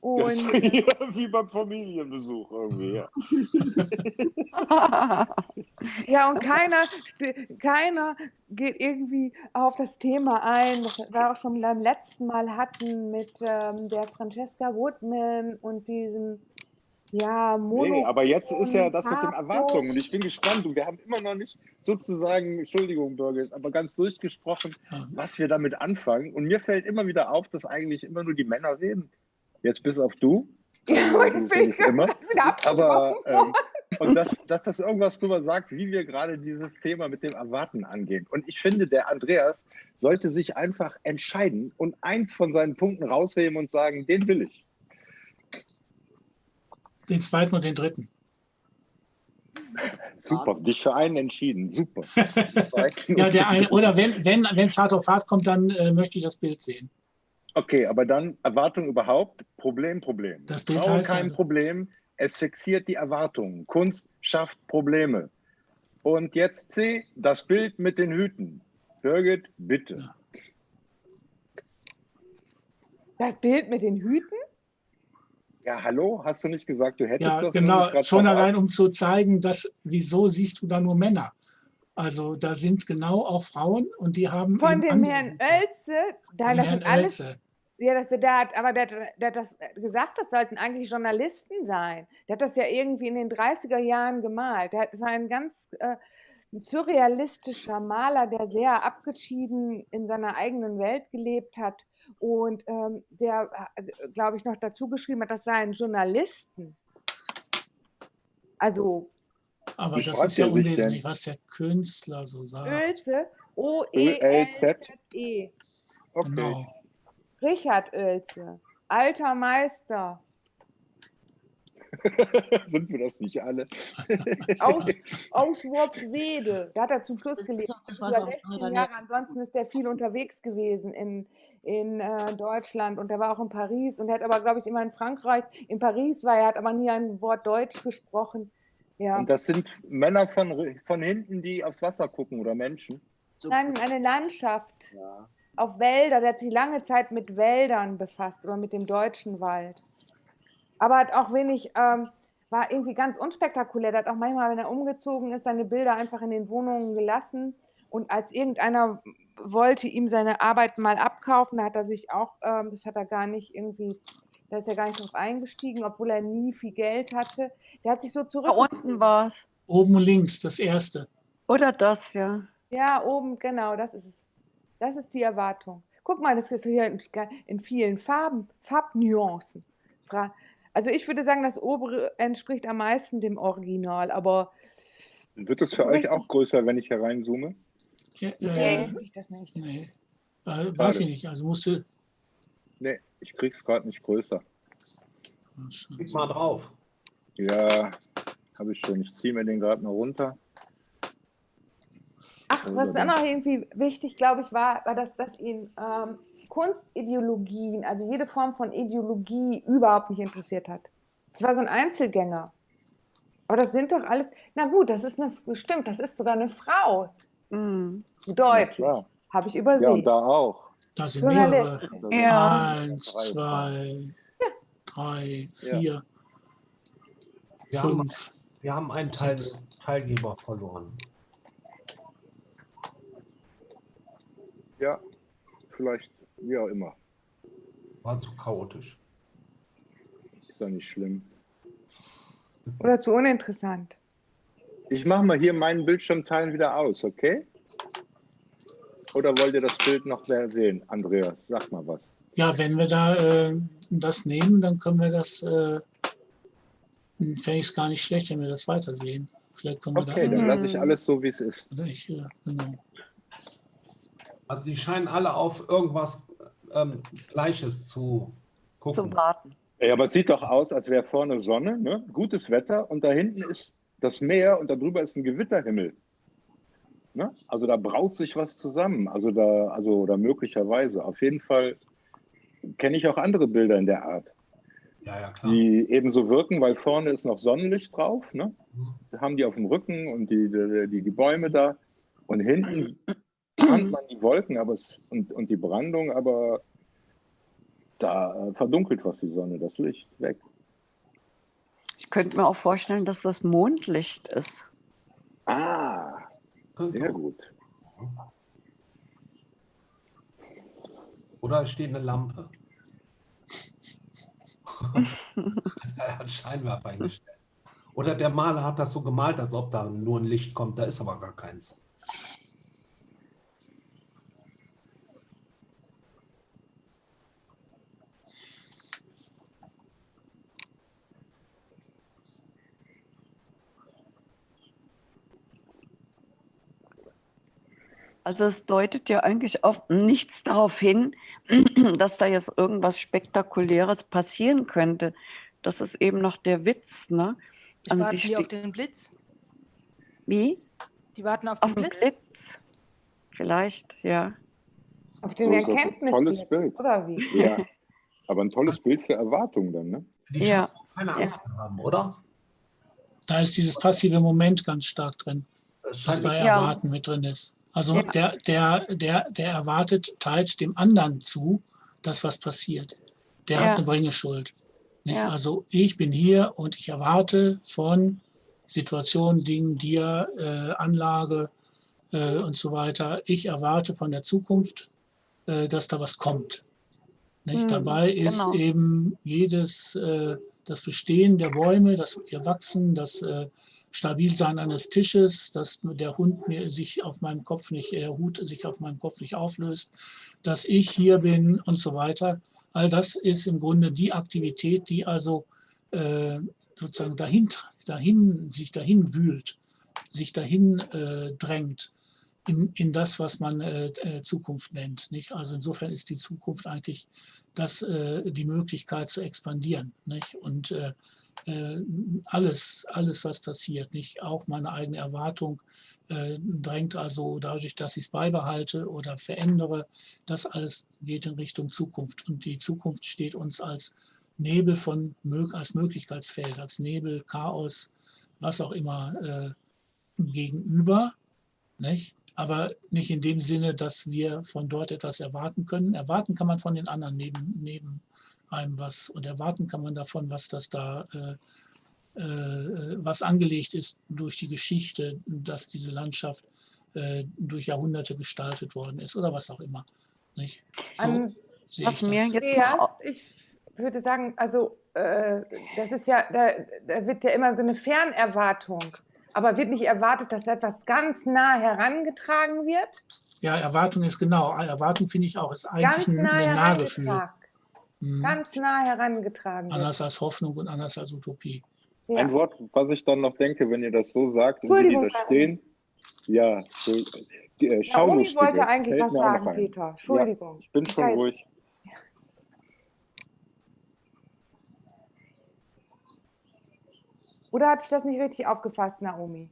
Und ja wie beim Familienbesuch irgendwie. Ja. Ja, und keiner, keiner geht irgendwie auf das Thema ein, das wir auch schon beim letzten Mal hatten mit ähm, der Francesca Woodman und diesem, ja, Mono. Nee, aber jetzt ist ja das mit den. Erwartungen und ich bin gespannt und wir haben immer noch nicht sozusagen, Entschuldigung, Birgit, aber ganz durchgesprochen, was wir damit anfangen. Und mir fällt immer wieder auf, dass eigentlich immer nur die Männer reden. Jetzt bis auf du. ja, jetzt bin ich nicht immer. wieder Aber abgebrochen. ähm, und dass, dass das irgendwas drüber sagt, wie wir gerade dieses Thema mit dem Erwarten angehen. Und ich finde, der Andreas sollte sich einfach entscheiden und eins von seinen Punkten rausheben und sagen, den will ich. Den zweiten und den dritten. Super, dich für einen entschieden. Super. Ja, der eine, oder wenn wenn wenn es hart auf hart kommt, dann äh, möchte ich das Bild sehen. Okay, aber dann Erwartung überhaupt, Problem, Problem. Das heißt kein also- Problem, es fixiert die Erwartungen. Kunst schafft Probleme. Und jetzt C, das Bild mit den Hüten. Birgit, bitte. Das Bild mit den Hüten? Ja, hallo, hast du nicht gesagt, du hättest Ja, das? genau. Schon allein, um zu zeigen, dass wieso siehst du da nur Männer? Also da sind genau auch Frauen und die haben Von dem Herrn. Oelze? Nein, das sind alles, Oelze. Ja, das, der hat, aber der, hat- der hat das gesagt, das sollten eigentlich Journalisten sein. Der hat das ja irgendwie in den 30er Jahren gemalt. Der hat, das war ein ganz äh, ein surrealistischer Maler, der sehr abgeschieden in seiner eigenen Welt gelebt hat und ähm, der, glaube ich, noch dazu geschrieben hat, das seien Journalisten. Also Aber das ist ja unwesentlich, was der Künstler so sagt. Oelze, O-E-L-Z-E. Okay. Genau. Richard Oelze, alter Meister. Sind wir das nicht alle? aus, aus Worpswede. Da hat er zum Schluss gelebt. Das Über weiß auch 16 Daniel. Jahre. Ansonsten ist er viel unterwegs gewesen in, in äh, Deutschland und er war auch in Paris und er hat aber, glaube ich, immer in Frankreich, in Paris war er, hat aber nie ein Wort Deutsch gesprochen. Ja. Und das sind Männer von, von hinten, die aufs Wasser gucken oder Menschen. So, Nein, eine Landschaft ja. Auf Wälder. Der hat sich lange Zeit mit Wäldern befasst oder mit dem deutschen Wald. Aber hat auch wenig, ähm, war irgendwie ganz unspektakulär. Der hat auch manchmal, wenn er umgezogen ist, seine Bilder einfach in den Wohnungen gelassen. Und als irgendeiner wollte ihm seine Arbeit mal abkaufen, da hat er sich auch, ähm, das hat er gar nicht irgendwie, da ist er gar nicht drauf eingestiegen, obwohl er nie viel Geld hatte. Der hat sich so Da zurückgezogen. unten war es. Oben links, das erste. Oder das, ja. Ja, oben, genau, das ist es. Das ist die Erwartung. Guck mal, das ist hier in, vielen Farben, Farbnuancen. Also ich würde sagen, das obere entspricht am meisten dem Original, aber Wird es für euch auch größer, wenn ich hier reinzoome? Ja, nee, äh, ich das nicht. nee. Äh, weiß ich nicht. Also musste. Nee, ich krieg's gerade nicht größer. Klick mal drauf. Ja, habe ich schon. Ich ziehe mir den gerade mal runter. Was auch noch irgendwie wichtig, glaube ich, war, war dass, dass ihn ähm, Kunstideologien, also jede Form von Ideologie überhaupt nicht interessiert hat. Es war so ein Einzelgänger. Aber das sind doch alles, na gut, das ist eine, stimmt, das ist sogar eine Frau. Mhm. Ja, Deutlich. Habe ich Ja, übersehen. und da auch. Da sind mehrere. Ja. Eins, Drei, zwei, drei, Ja. vier, Wir haben, fünf. wir haben einen Teil, Teilgeber verloren. Ja, vielleicht, wie auch immer. War zu chaotisch. Ist ja nicht schlimm. Oder zu uninteressant. Ich mache mal hier meinen Bildschirm teilen wieder aus, okay? Oder wollt ihr das Bild noch mehr sehen? Andreas, sag mal was. Ja, wenn wir da äh, das nehmen, dann können wir das, äh, fände ich es gar nicht schlecht, wenn wir das weitersehen. Vielleicht können wir Okay, da. dann lasse ich alles so, wie es ist. Äh, genau. Also die scheinen alle auf irgendwas ähm, Gleiches zu gucken. Zum Warten. Ja, aber es sieht doch aus, als wäre vorne Sonne, ne? gutes Wetter und da hinten ist das Meer und darüber ist ein Gewitterhimmel. Ne? Also da braut sich was zusammen. Also da, also oder möglicherweise. Auf jeden Fall kenne ich auch andere Bilder in der Art, Ja, ja, klar. die ebenso wirken, weil vorne ist noch Sonnenlicht drauf. Ne? Mhm. Da haben die auf dem Rücken und die, die, die, die Bäume da. Und hinten ahnt man die Wolken aber es, und, und die Brandung, aber da äh, verdunkelt was die Sonne, das Licht weg. Ich könnte mir auch vorstellen, dass das Mondlicht ist. Ah, sehr gut. Oder es steht eine Lampe. er hat Scheinwerfer eingestellt. Oder der Maler hat das so gemalt, als ob da nur ein Licht kommt. Da ist aber gar keins. Also es deutet ja eigentlich auf nichts darauf hin, dass da jetzt irgendwas Spektakuläres passieren könnte. Das ist eben noch der Witz, ne? Ich Also warte die hier auf den Blitz. Wie? Die warten auf Auf den den Blitz. Blitz? Vielleicht, ja. Auf den So das Erkenntnisblitz, tolles Bild. oder wie? Ja, aber ein tolles Bild für Erwartung dann, ne? Die Ja. keine Angst zu haben, oder? Da ist dieses passive Moment ganz stark drin, das scheint bei Ja. Erwarten mit drin ist. Also Ja. der, der, der, der erwartet, teilt dem anderen zu, dass was passiert. Der Ja. hat eine Bringeschuld. Ja. Also ich bin hier und ich erwarte von Situationen, Dingen, dir, äh, Anlage äh, und so weiter, ich erwarte von der Zukunft, äh, dass da was kommt. Hm, Dabei ist genau. eben jedes, äh, das Bestehen der Bäume, das ihr Wachsen, das äh, Stabilsein eines Tisches, dass der Hund mir sich auf meinem Kopf nicht, der Hut sich auf meinem Kopf nicht auflöst, dass ich hier bin und so weiter. All das ist im Grunde die Aktivität, die also äh, sozusagen dahin, dahin, sich dahin wühlt, sich dahin äh, drängt in, in das, was man äh, äh, Zukunft nennt. Nicht? Also insofern ist die Zukunft eigentlich das, äh, die Möglichkeit zu expandieren. Nicht? Und äh, alles, alles, was passiert, nicht auch meine eigene Erwartung, äh, drängt also dadurch, dass ich es beibehalte oder verändere, das alles geht in Richtung Zukunft. Und die Zukunft steht uns als Nebel von, als Möglichkeitsfeld, als Nebel, Chaos, was auch immer äh, gegenüber. Nicht? aber nicht in dem Sinne, dass wir von dort etwas erwarten können. Erwarten kann man von den anderen neben, neben einem was und erwarten kann man davon, was das da, äh, äh, was angelegt ist durch die Geschichte, dass diese Landschaft äh, durch Jahrhunderte gestaltet worden ist oder was auch immer. Nicht? So Ähm, sehe was ich mir das. jetzt noch, ich würde sagen, also äh, das ist ja, da, da wird ja immer so eine Fernerwartung. Aber wird nicht erwartet, dass etwas ganz nah herangetragen wird? Ja, Erwartung ist genau. Erwartung finde ich auch, ist eigentlich Ganz ein, nah ein Nahgefühl. Mhm. Ganz nah herangetragen wird. Anders als Hoffnung und anders als Utopie. Ja. Ein Wort, was ich dann noch denke, wenn ihr das so sagt und wie die da stehen. Ja, so, die, äh, Naomi Schaulustige wollte eigentlich fällt was sagen, ein. Peter. Entschuldigung. Ja, ich bin schon ruhig. Oder hatte ich das nicht richtig aufgefasst, Naomi?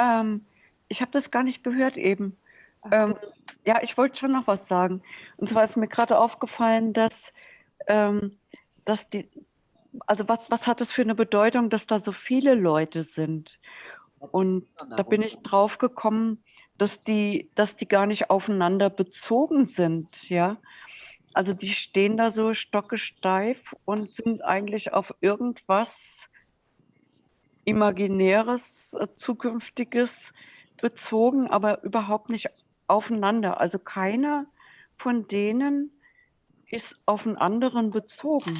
ähm, ich habe das gar nicht gehört eben. Ähm, ja, ich wollte schon noch was sagen. Und zwar ist mir gerade aufgefallen, dass, ähm, dass die, also was, was hat es für eine Bedeutung, dass da so viele Leute sind? Und da bin ich drauf gekommen, dass die, dass die gar nicht aufeinander bezogen sind, ja. Also die stehen da so stockesteif und sind eigentlich auf irgendwas Imaginäres, äh, Zukünftiges bezogen, aber überhaupt nicht aufeinander. Also keiner von denen ist auf einen anderen bezogen.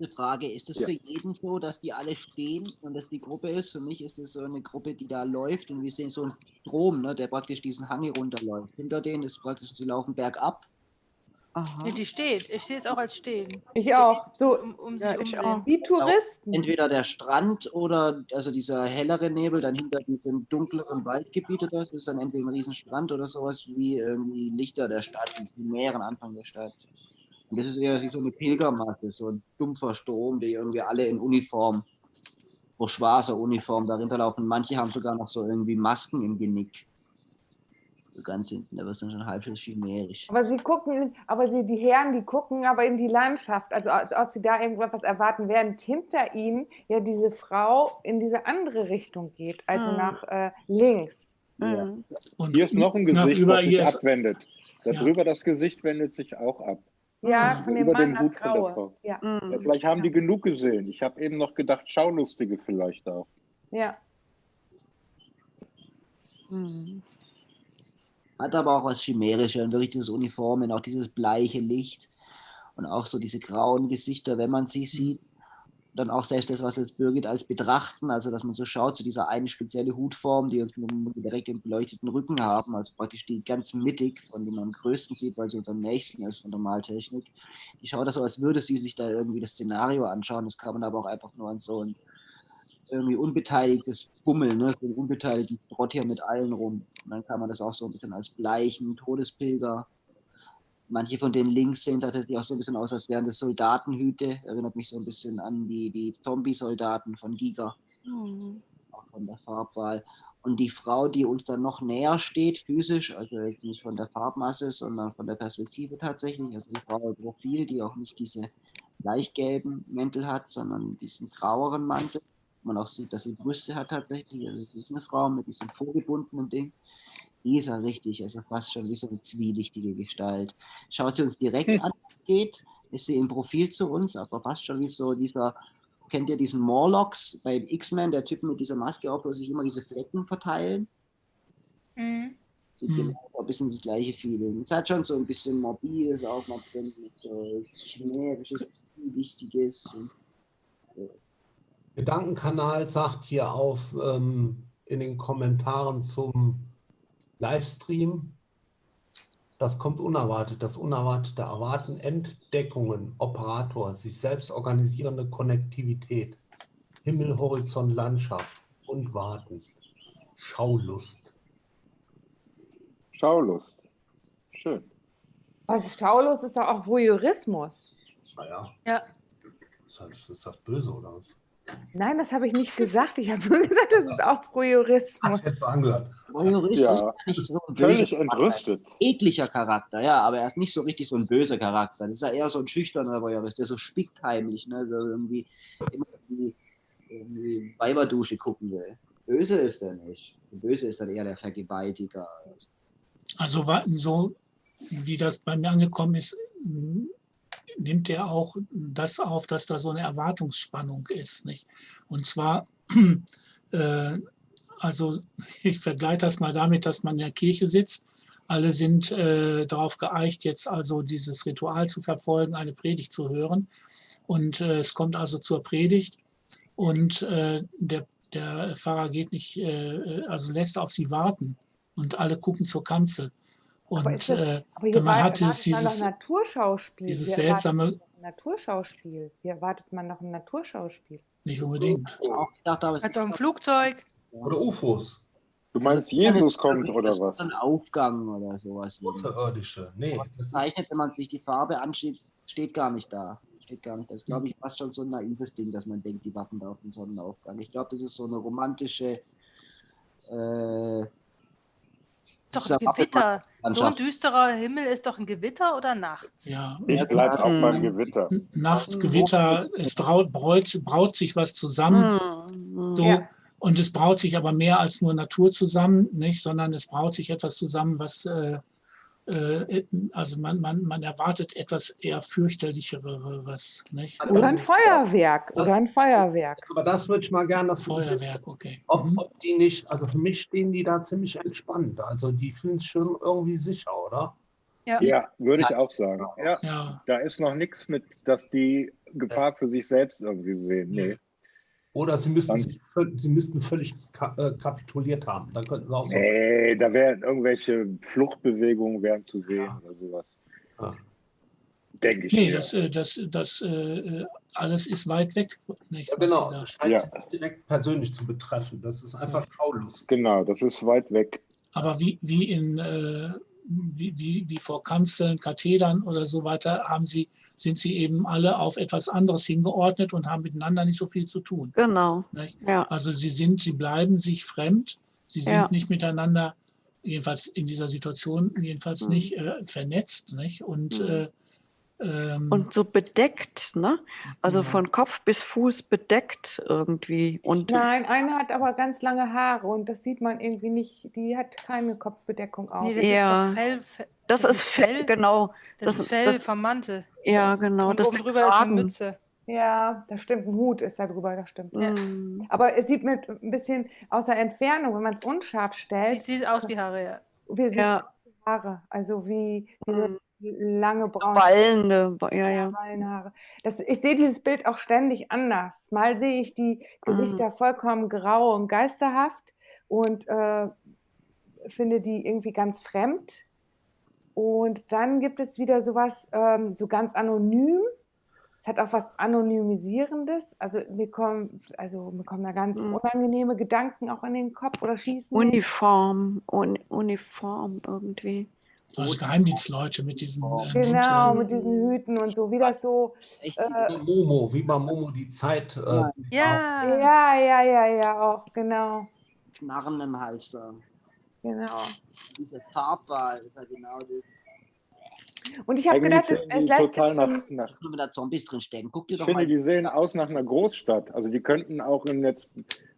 Eine Frage, ist es Ja. für jeden so, dass die alle stehen und dass die Gruppe ist? Für mich ist es so eine Gruppe, die da läuft und wir sehen so einen Strom, ne, der praktisch diesen Hang hier runterläuft. Hinter denen ist praktisch, sie laufen bergab. Aha. Nee, die steht. Ich sehe es auch als stehen. Ich auch. So Um, um Ja, sich ich auch. wie Touristen. Entweder der Strand oder also dieser hellere Nebel, dann hinter diesem dunkleren Waldgebiet oder das ist dann entweder ein Riesenstrand oder sowas wie irgendwie Lichter der Stadt, die Meeren Anfang der Stadt. Und das ist eher wie so eine Pilgermasse, so ein dumpfer Strom, die irgendwie alle in Uniform, so schwarzer Uniform dahinter laufen. Manche haben sogar noch so irgendwie Masken im Genick. Ganz hinten, da wird es dann schon halb so chimerisch. Aber sie gucken, aber sie, die Herren, die gucken aber in die Landschaft, also als ob sie da irgendwas erwarten, während hinter ihnen ja diese Frau in diese andere Richtung geht, also Ah. nach äh, links. Ja. Mhm. Und Hier ist noch ein Gesicht, über das sich abwendet. Darüber das Gesicht wendet sich auch ab. Ja, von dem Über Mann dem Hut das von der. Frau. Ja, Mhm. Ja, vielleicht haben die genug gesehen. Ich habe eben noch gedacht, Schaulustige vielleicht auch. ja. Mhm. Hat aber auch was Chimärisches, und wirklich dieses Uniformen, auch dieses bleiche Licht und auch so diese grauen Gesichter, wenn man sie sieht. Dann auch selbst das, was jetzt Birgit als betrachten, also dass man so schaut zu dieser eine spezielle Hutform, die uns direkt den beleuchteten Rücken haben, also praktisch die ganz mittig, von dem man am größten sieht, weil sie uns am nächsten ist von der Maltechnik. Die schaut das so, als würde sie sich da irgendwie das Szenario anschauen. Das kann man aber auch einfach nur an so ein irgendwie unbeteiligtes Bummeln, ne? so ein unbeteiligtes Trott hier mit allen rum. Und dann kann man das auch so ein bisschen als bleichen Todespilger. Manche von den links sehen tatsächlich auch so ein bisschen aus, als wären das Soldatenhüte. Erinnert mich so ein bisschen an die, die Zombie-Soldaten von Giga, Mhm. auch von der Farbwahl. Und die Frau, die uns dann noch näher steht, physisch, also jetzt nicht von der Farbmasse, sondern von der Perspektive tatsächlich, also die Frau im Profil, die auch nicht diese leichtgelben Mäntel hat, sondern diesen graueren Mantel. Man auch sieht, dass sie Brüste hat tatsächlich. Also sie ist eine Frau mit diesem vorgebundenen Ding. Die ist ja richtig, also fast schon wie so eine zwielichtige Gestalt. Schaut sie uns direkt Hm. an, wie es geht, ist sie im Profil zu uns, aber fast schon wie so dieser, kennt ihr diesen Morlocks bei X-Men, der Typ mit dieser Maske auf, wo sich immer diese Flecken verteilen? Mhm. Sieht Mhm. genau bisschen das gleiche Feeling. Es hat schon so ein bisschen Morbides auch mal drin, mit so chimärisches, Wichtiges. Und, Gedankenkanal sagt hier auf ähm, in den Kommentaren zum Livestream, das kommt unerwartet. Das Unerwartete erwarten Entdeckungen, Operator, sich selbst organisierende Konnektivität, Himmel, Horizont, Landschaft und Warten. Schaulust. Schaulust. Schön. Was Schaulust ist doch auch Voyeurismus. Naja, Ja, ist das, ist das böse oder was? Nein, das habe ich nicht gesagt. Ich habe nur gesagt, das ist auch Voyeurismus. Jetzt so angehört. Voyeurist Ja, ist gar nicht so ein Völlig böser Charakter. entrüstet. Ekliger Charakter, ja, aber er ist nicht so richtig so ein böser Charakter. Das ist ja eher so ein schüchterner Voyeurist, der so spickt heimlich, ne? so irgendwie immer irgendwie, irgendwie Weiberdusche gucken will. Böse ist er nicht. Böse ist dann eher der Vergewaltiger. Also so wie das bei mir angekommen ist, nimmt er auch das auf, dass da so eine Erwartungsspannung ist. Nicht? Und zwar, äh, also ich vergleiche das mal damit, dass man in der Kirche sitzt. Alle sind äh, darauf geeicht, jetzt also dieses Ritual zu verfolgen, eine Predigt zu hören. Und äh, es kommt also zur Predigt und äh, der, der Pfarrer geht nicht, äh, also lässt auf sie warten und alle gucken zur Kanzel. Und Aber, ist das, äh, aber hier man war, hat erwartet dieses, dieses, seltsame, ein Naturschauspiel. Hier erwartet man noch ein Naturschauspiel. nicht unbedingt. Auch gedacht, aber es also doch- Flugzeug. Oder UFOs. Du meinst, Jesus kommt das oder was? Ein Aufgang oder sowas. Außerirdische. Nee, Zeichnet, wenn man sich die Farbe ansieht, steht gar nicht da. Steht gar nicht. Das ist, glaube ich, fast schon so ein naives Ding, dass man denkt, die warten da auf den Sonnenaufgang. Ich glaube, das ist so eine romantische. Äh, Doch ein Gewitter. So ein düsterer Himmel ist doch ein Gewitter oder nachts? Ja, Ich bleibe auch Mhm. beim Gewitter. Nacht, Gewitter, es braut, braut, braut sich was zusammen. Mhm. So, Ja. Und es braut sich aber mehr als nur Natur zusammen, nicht, sondern es braut sich etwas zusammen, was, äh, also man, man, man erwartet etwas eher fürchterlicheres. Nicht? Oder ein Feuerwerk. das- Oder ein Feuerwerk. aber das würde ich mal gerne wissen, Feuerwerk, okay. ob, Mhm. ob die nicht, also für mich stehen die da ziemlich entspannt. Also die fühlen sich schon irgendwie sicher, oder? Ja. Ja, würde ich auch sagen. Ja, Ja, da ist noch nichts mit, dass die Gefahr für sich selbst irgendwie sehen. Nee. Oder sie müssten, Dann- sich, sie müssten völlig ka äh, kapituliert haben. Dann könnten sie auch so. Nee, da wären irgendwelche Fluchtbewegungen wären zu sehen Ja. oder sowas. Ja. Denke ich. nee, das, äh, das, das äh, alles ist weit weg. Nicht, Ja, genau. Das scheint Ja. sie nicht direkt persönlich zu betreffen. Das ist einfach Schaulust. Genau, das ist weit weg. Aber wie, wie, in, äh, wie, wie, wie vor Kanzeln, Kathedern oder so weiter, haben sie, sind sie eben alle auf etwas anderes hingeordnet und haben miteinander nicht so viel zu tun. Genau. Ja. Also sie sind, sie bleiben sich fremd, sie sind Ja. nicht miteinander, jedenfalls in dieser Situation, jedenfalls Mhm. nicht äh, vernetzt. Nicht? Und, Mhm. äh, ähm, Und so bedeckt, ne? Also Ja. von Kopf bis Fuß bedeckt irgendwie. Und Nein, eine hat aber ganz lange Haare und das sieht man irgendwie nicht. Die hat keine Kopfbedeckung auf. Nee, das Ja. ist doch Fell. Fe- das ist Fell, genau. Das, das- ist Fell das- vom Mantel. Ja, genau. Und das oben ist drüber ist eine. Mütze. Ja, das stimmt. Ein Hut ist da drüber, das stimmt. Ja. Mhm. Aber es sieht mit ein bisschen aus der Entfernung, wenn man es unscharf Sieht, stellt, sieht aus wie Haare, ja. wie sieht Ja. aus wie Haare. Also wie diese Mhm. Lange braune Wallende, ja, ja. Haare. Das, ich sehe dieses Bild auch ständig anders. Mal sehe ich die Gesichter vollkommen grau und geisterhaft und äh, finde die irgendwie ganz fremd. Und dann gibt es wieder sowas ähm, so ganz anonym. Es hat auch was Anonymisierendes. Also mir kommen, also mir kommen da ganz Mhm. unangenehme Gedanken auch in den Kopf oder schießen. Uniform, Un Uniform irgendwie. Solche Geheimdienstleute mit diesen äh, Genau, Mänteln. mit diesen Hüten und so, wie das so. Echt, Äh, Momo, wie bei Momo die Zeit. Äh, Ja. Ja. Ja, ja, ja, auch, genau. Knarren im Hals da. Genau. Diese Farbwahl ist ja genau das. Und ich habe gedacht, es lässt sich total von, nach, nach wenn da Zombies drin stecken. Guck dir Ich doch finde, mal. die sehen aus nach einer Großstadt. Also die könnten auch in jetzt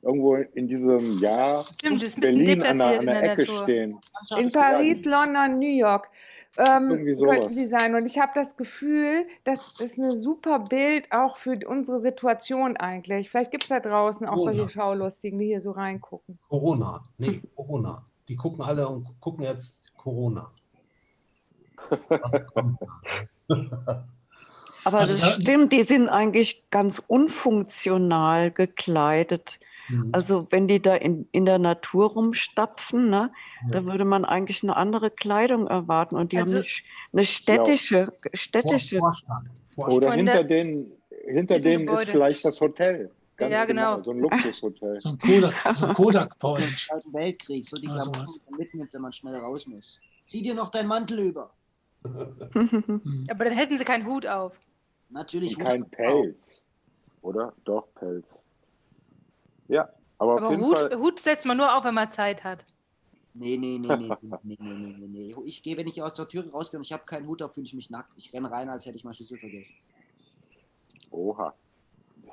irgendwo in diesem Jahr Stimmt, Berlin an der, an in der der Ecke Natur. stehen. in Paris, London, New York ähm, könnten sie sein. Und ich habe das Gefühl, das ist ein super Bild auch für unsere Situation eigentlich. Vielleicht gibt es da draußen auch Oh, solche. Schaulustigen, die hier so reingucken. Corona. Nee, Corona. Die gucken alle und gucken jetzt Corona. Was kommt da? Aber Also das da- stimmt, die sind eigentlich ganz unfunktional gekleidet. Mhm. Also wenn die da in, in der Natur rumstapfen, ne, Ja. da würde man eigentlich eine andere Kleidung erwarten. Und die Also- haben eine, sch- eine städtische, städtische. Vorstadt. Vorstadt. Oder Von hinter denen, hinter diesem denen ist Gebäude. vielleicht das Hotel. Ganz Ja, genau. So ein Luxushotel. So ein Kodak, so ein Kodak Point. Zweiten Weltkrieg, so die Klamotten, man mitnimmt, wenn man schnell raus muss. Zieh dir noch deinen Mantel über. Hm. Aber dann hätten sie keinen Hut auf. Natürlich. Und kein Pelz. Oder? Doch, Pelz. Ja, aber, auf Aber jeden Hut, Fall. Hut setzt man nur auf, wenn man Zeit hat. Nee, nee, nee, nee, nee, nee, nee, nee, nee. Ich gehe, wenn ich aus der Tür rausgehe und ich habe keinen Hut auf, fühle ich mich nackt. Ich renne rein, als hätte ich meinen Schlüssel vergessen. Oha.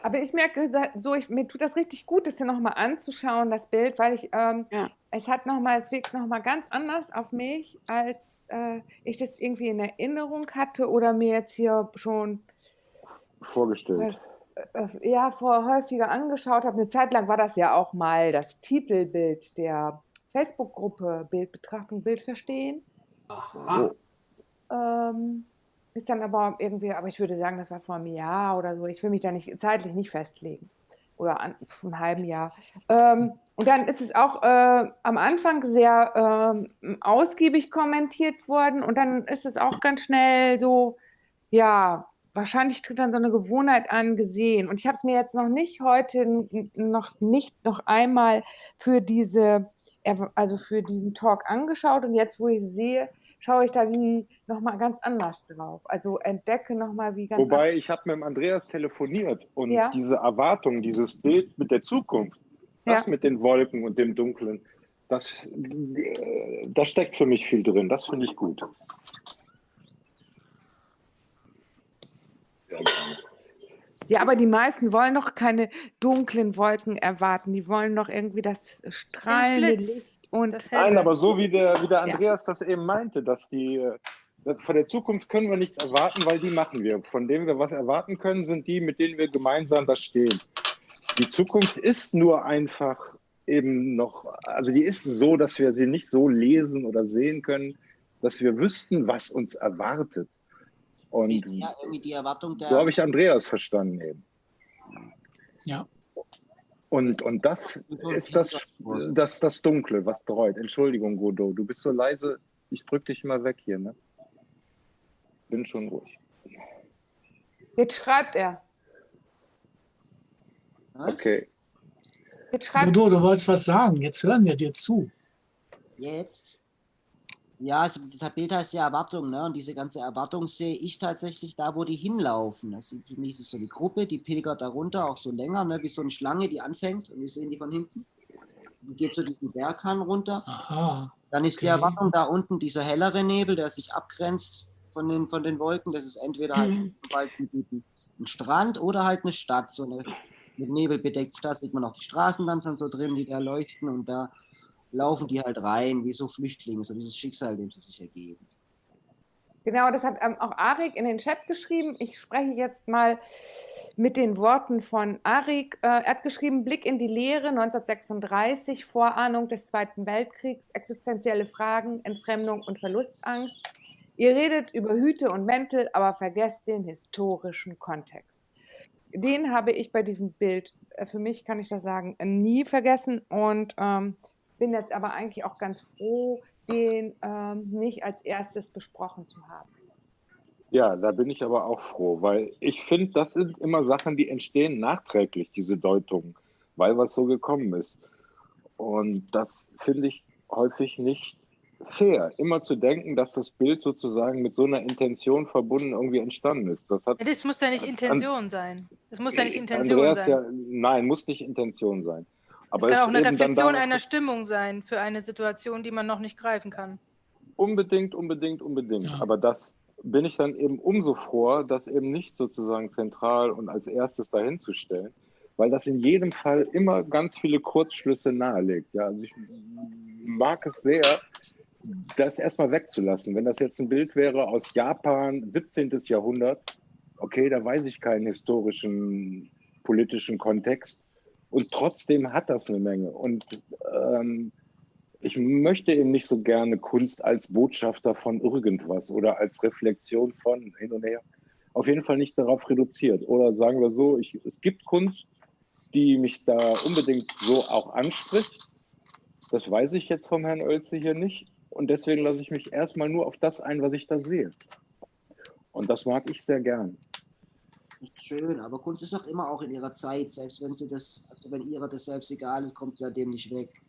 Aber ich merke so, ich, mir tut das richtig gut, das hier nochmal anzuschauen, das Bild, weil ich, ähm, Ja. es hat nochmal, es wirkt nochmal ganz anders auf mich, als äh, ich das irgendwie in Erinnerung hatte oder mir jetzt hier schon Vorgestellt. Äh, ja, vor häufiger angeschaut habe. Eine Zeit lang war das ja auch mal das Titelbild der Facebook-Gruppe Bild betrachten, Bild verstehen. Aha. Ähm, ist dann aber irgendwie, aber ich würde sagen, das war vor einem Jahr oder so. Ich will mich da nicht zeitlich nicht festlegen. Oder an, einem halben Jahr. Ähm, und dann ist es auch äh, am Anfang sehr ähm, ausgiebig kommentiert worden und dann ist es auch ganz schnell so, ja, wahrscheinlich tritt dann so eine Gewohnheit an, gesehen. Und ich habe es mir jetzt noch nicht heute, noch nicht noch einmal für diese, also für diesen Talk angeschaut. Und jetzt, wo ich sehe, schaue ich da wie nochmal ganz anders drauf. Also entdecke nochmal wie ganz Wobei, ich habe mit dem Andreas telefoniert und Ja. diese Erwartung, dieses Bild mit der Zukunft, das Ja. mit den Wolken und dem Dunklen, das, äh, da steckt für mich viel drin. Das finde ich gut. Ja, Ja, aber die meisten wollen doch keine dunklen Wolken erwarten. Die wollen doch irgendwie das strahlende. Licht und Nein, aber so wie der, wie der Ja. Andreas das eben meinte, dass die äh, von der Zukunft können wir nichts erwarten, weil die machen wir. Von denen wir was erwarten können, sind die, mit denen wir gemeinsam da stehen. Die Zukunft ist nur einfach eben noch, also die ist so, dass wir sie nicht so lesen oder sehen können, dass wir wüssten, was uns erwartet. Und Ja, irgendwie die Erwartung der. so habe ich Andreas verstanden eben. Ja. Und, und das ist das, das, das Dunkle, was dreut. Entschuldigung, Godot, du bist so leise. Ich drück dich mal weg hier, ne? Bin schon ruhig. jetzt schreibt er. Was? Okay. Jetzt schreibt Udo, du wolltest was sagen. Jetzt hören wir dir zu. Jetzt? Ja, also das Bild heißt ja Erwartung, ne? Und diese ganze Erwartung sehe ich tatsächlich da, wo die hinlaufen. Also für mich ist es so die Gruppe, die pilgert da runter, auch so länger, ne? Wie so eine Schlange, die anfängt und wir sehen die von hinten. Die geht so diesen Berghang runter. Aha. Dann ist die Okay. Erwartung da unten dieser hellere Nebel, der sich abgrenzt von den, von den Wolken. Das ist entweder halt Mhm. ein, ein Strand oder halt eine Stadt. So eine mit Nebel bedeckte Stadt sieht man auch die Straßen dann schon so drin, die da leuchten und da laufen die halt rein, wie so Flüchtlinge, so dieses Schicksal, dem sie sich ergeben. Genau, das hat ähm, auch Arik in den Chat geschrieben. Ich spreche jetzt mal mit den Worten von Arik. Äh, er hat geschrieben, Blick in die Leere 1936, Vorahnung des Zweiten Weltkriegs, existenzielle Fragen, Entfremdung und Verlustangst. Ihr redet über Hüte und Mäntel, aber vergesst den historischen Kontext. Den habe ich bei diesem Bild, äh, für mich kann ich das sagen, nie vergessen und ähm, bin jetzt aber eigentlich auch ganz froh, den ähm, nicht als erstes besprochen zu haben. Ja, da bin ich aber auch froh, weil ich finde, das sind immer Sachen, die entstehen nachträglich, diese Deutungen, weil was so gekommen ist. Und das finde ich häufig nicht fair, immer zu denken, dass das Bild sozusagen mit so einer Intention verbunden irgendwie entstanden ist. Das hat Ja, Das muss ja nicht Intention sein. Das muss ja nicht Intention Andreas sein. ja, nein, muss nicht Intention sein. Es Aber kann es auch eine Reflexion einer Stimmung sein für eine Situation, die man noch nicht greifen kann. Unbedingt, unbedingt, unbedingt. Ja. Aber das bin ich dann eben umso froher, das eben nicht sozusagen zentral und als erstes dahinzustellen, weil das in jedem Fall immer ganz viele Kurzschlüsse nahelegt. Ja, also ich mag es sehr, das erstmal wegzulassen. Wenn das jetzt ein Bild wäre aus Japan, 17. Jahrhundert, okay, da weiß ich keinen historischen, politischen Kontext. Und trotzdem hat das eine Menge. Und ähm, ich möchte eben nicht so gerne Kunst als Botschafter von irgendwas oder als Reflexion von hin und her. Auf jeden Fall nicht darauf reduziert. Oder sagen wir so, ich, es gibt Kunst, die mich da unbedingt so auch anspricht. Das weiß ich jetzt vom Herrn Oelze hier nicht. Und deswegen lasse ich mich erstmal nur auf das ein, was ich da sehe. Und das mag ich sehr gern. Schön, aber Kunst ist doch immer auch in ihrer Zeit, selbst wenn sie das, also wenn ihrer das selbst egal ist, kommt sie ja dem nicht weg.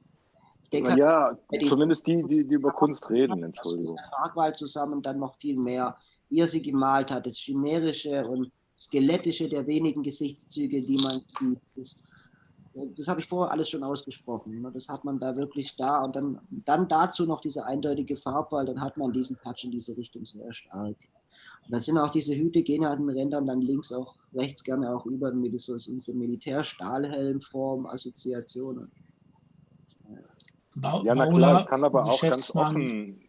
Ich denke, ja, zumindest die, die, die über Kunst reden, Entschuldigung. Fragwahl zusammen dann noch viel mehr, wie er sie gemalt hat, das Chimärische und Skelettische der wenigen Gesichtszüge, die man sieht. Das, das habe ich vorher alles schon ausgesprochen. Ne? Das hat man da wirklich da und dann, dann dazu noch diese eindeutige Farbwahl, dann hat man diesen Touch in diese Richtung sehr stark. Und dann sind auch diese Hüte, gehen an den Rändern dann links auch, rechts gerne auch über mit so, so Militär-Stahlhelmform, Assoziationen. ja, na klar, ich kann aber auch ganz offen,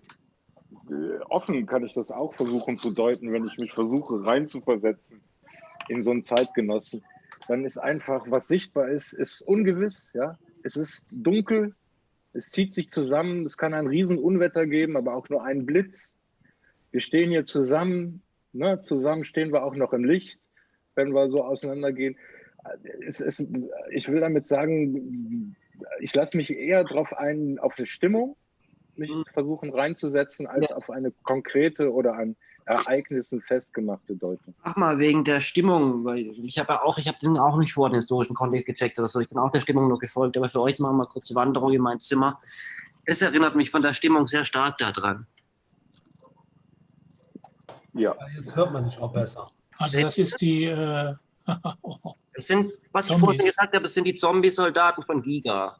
äh, offen kann ich das auch versuchen zu deuten, wenn ich mich versuche reinzuversetzen in so einen Zeitgenossen. Dann ist einfach, was sichtbar ist, ist ungewiss, ja. Es ist dunkel, es zieht sich zusammen, es kann ein Riesenunwetter geben, aber auch nur einen Blitz. Wir stehen hier zusammen, Ne? Zusammen stehen wir auch noch im Licht, wenn wir so auseinandergehen. Es, es, ich will damit sagen, ich lasse mich eher darauf ein, auf eine Stimmung, mich mhm. versuchen reinzusetzen, als ja. auf eine konkrete oder an Ereignissen festgemachte Deutung. Ach mal, wegen der Stimmung, weil ich habe ja auch, ich habe den auch nicht vor den historischen Kontext gecheckt oder so, ich bin auch der Stimmung nur gefolgt, aber für euch machen wir mal kurze Wanderung in mein Zimmer. Es erinnert mich von der Stimmung sehr stark daran. Ja. Jetzt hört man dich auch besser. Also das ist die... Äh, es sind, was Zombies. ich vorhin gesagt habe, es sind die Zombie-Soldaten von Giga.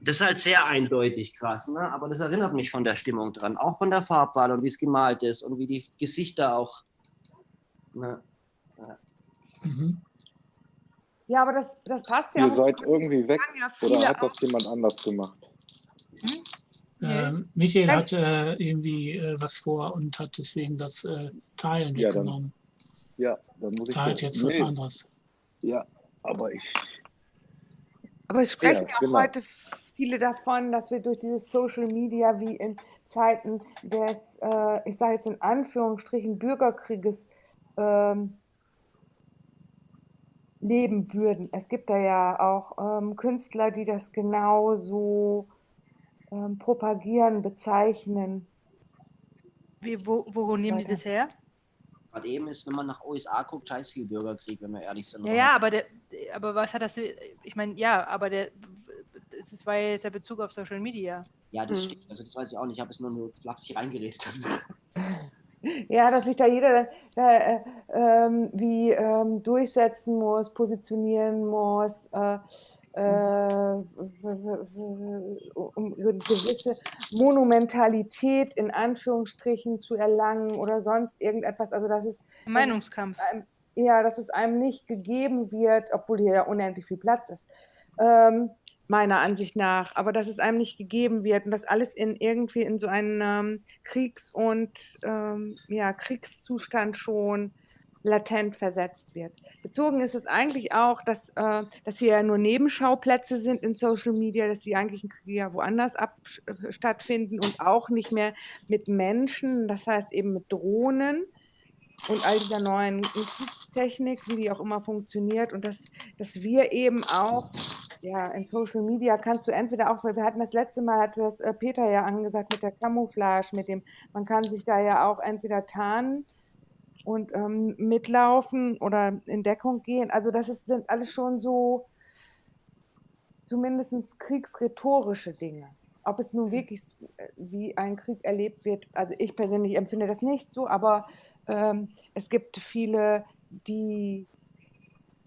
Das ist halt sehr eindeutig krass, ne? aber das erinnert mich von der Stimmung dran. Auch von der Farbwahl und wie es gemalt ist und wie die Gesichter auch... Ne? Ja. Mhm. ja, aber das, das passt ja. Ihr seid irgendwie weg ja oder hat das jemand anders gemacht? Hm? Äh, Michael hat äh, irgendwie äh, was vor und hat deswegen das äh, Teilen ja, weggenommen. Dann, ja, dann muss ich. Teilt jetzt nee. was anderes. Ja, aber ich. Aber es sprechen ja, auch genau. heute viele davon, dass wir durch dieses Social Media wie in Zeiten des, äh, ich sage jetzt in Anführungsstrichen, Bürgerkrieges ähm, leben würden. Es gibt da ja auch ähm, Künstler, die das genauso ähm, propagieren, bezeichnen. Wie, wo, wo nehmen die das her? Gerade eben ist, wenn man nach USA guckt, scheiß viel Bürgerkrieg, wenn wir ehrlich sind. Ja, ja, aber, der, aber was hat das, ich meine, ja, aber der, das war jetzt der Bezug auf Social Media. Ja, das hm. stimmt, also das weiß ich auch nicht, ich habe es nur, nur flapsig reingeredet. Ja, dass sich da jeder äh, äh, wie ähm, durchsetzen muss, positionieren muss. Äh, um eine gewisse Monumentalität in Anführungsstrichen zu erlangen oder sonst irgendetwas. Also das ist Meinungskampf. Das ist ja, dass es einem nicht gegeben wird, obwohl hier ja unendlich viel Platz ist. Ähm, meiner Ansicht nach, aber dass es einem nicht gegeben wird und dass alles in irgendwie in so einen ähm, Kriegs- und ähm, ja, Kriegszustand schon latent versetzt wird. Bezogen ist es eigentlich auch, dass, äh, dass hier ja nur Nebenschauplätze sind in Social Media, dass die eigentlichen Kriege ja woanders ab, äh, stattfinden und auch nicht mehr mit Menschen, das heißt eben mit Drohnen und all dieser neuen Technik, wie die auch immer funktioniert und dass, dass wir eben auch, ja, in Social Media kannst du entweder auch, weil wir hatten das letzte Mal, hatte das äh, Peter ja angesagt mit der Camouflage, mit dem, man kann sich da ja auch entweder tarnen und ähm, mitlaufen oder in Deckung gehen. Also das ist, sind alles schon so zumindest kriegsrhetorische Dinge. Ob es nun wirklich äh, wie ein Krieg erlebt wird, also ich persönlich empfinde das nicht so, aber ähm, es gibt viele, die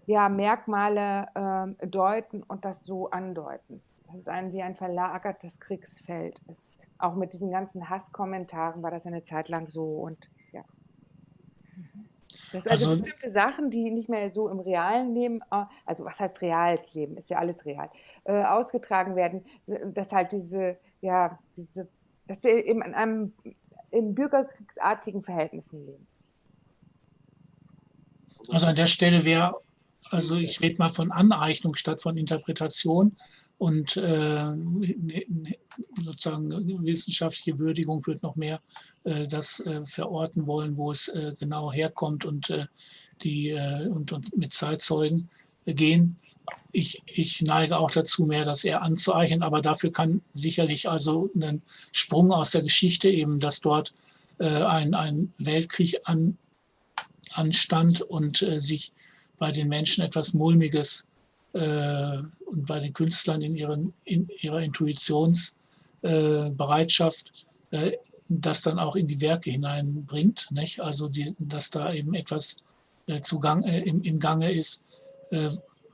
ja, Merkmale ähm, deuten und das so andeuten. Das ist ein, wie ein verlagertes Kriegsfeld ist. Auch mit diesen ganzen Hasskommentaren war das eine Zeit lang so und das sind also, also bestimmte Sachen, die nicht mehr so im realen Leben, äh, also was heißt reales Leben, ist ja alles real, äh, ausgetragen werden, dass halt diese, ja, diese, dass wir eben in einem in bürgerkriegsartigen Verhältnissen leben. Also an der Stelle wäre, also ich rede mal von Aneignung statt von Interpretation, und äh, sozusagen wissenschaftliche Würdigung wird noch mehr äh, das äh, verorten wollen, wo es äh, genau herkommt und, äh, die, äh, und, und mit Zeitzeugen gehen. Ich, ich neige auch dazu, mehr das eher anzueichen, aber dafür kann sicherlich also ein Sprung aus der Geschichte eben, dass dort ein, ein Weltkrieg an, anstand und sich bei den Menschen etwas Mulmiges äh, und bei den Künstlern in, ihren, in ihrer Intuitionsbereitschaft äh, das dann auch in die Werke hineinbringt. Nicht? Also die, dass da eben etwas äh, Zugang, äh, im, im Gange ist, äh,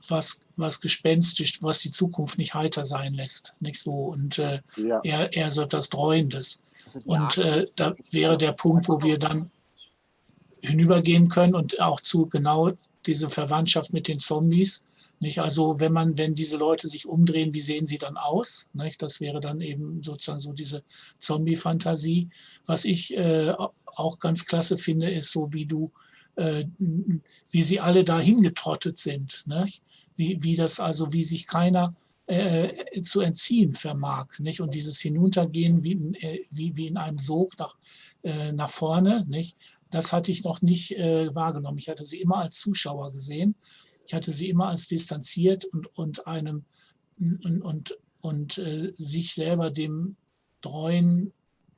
was, was gespenstisch, was die Zukunft nicht heiter sein lässt. Nicht so. Und äh, ja. eher, eher so etwas Dreuendes. Und äh, da wäre der Punkt, wo wir dann hinübergehen können und auch zu genau diese Verwandtschaft mit den Zombies, nicht? Also wenn man, wenn diese Leute sich umdrehen, wie sehen sie dann aus? Nicht? Das wäre dann eben sozusagen so diese Zombie-Fantasie. Was ich äh, auch ganz klasse finde, ist so, wie du, äh, wie sie alle dahin getrottet sind. Nicht? Wie, wie das also, wie sich keiner äh, zu entziehen vermag. Nicht? Und dieses Hinuntergehen wie, äh, wie, wie in einem Sog nach, äh, nach vorne, nicht? das hatte ich noch nicht äh, wahrgenommen. Ich hatte sie immer als Zuschauer gesehen ich hatte sie immer als distanziert und, und einem und, und, und äh, sich selber dem Treuen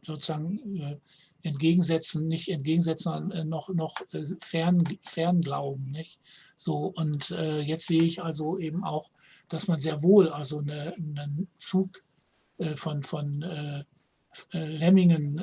sozusagen äh, entgegensetzen, nicht entgegensetzen, sondern äh, noch, noch äh, fern, fernglauben. Nicht? So, und äh, jetzt sehe ich also eben auch, dass man sehr wohl also eine, einen Zug äh, von, von Lemmingen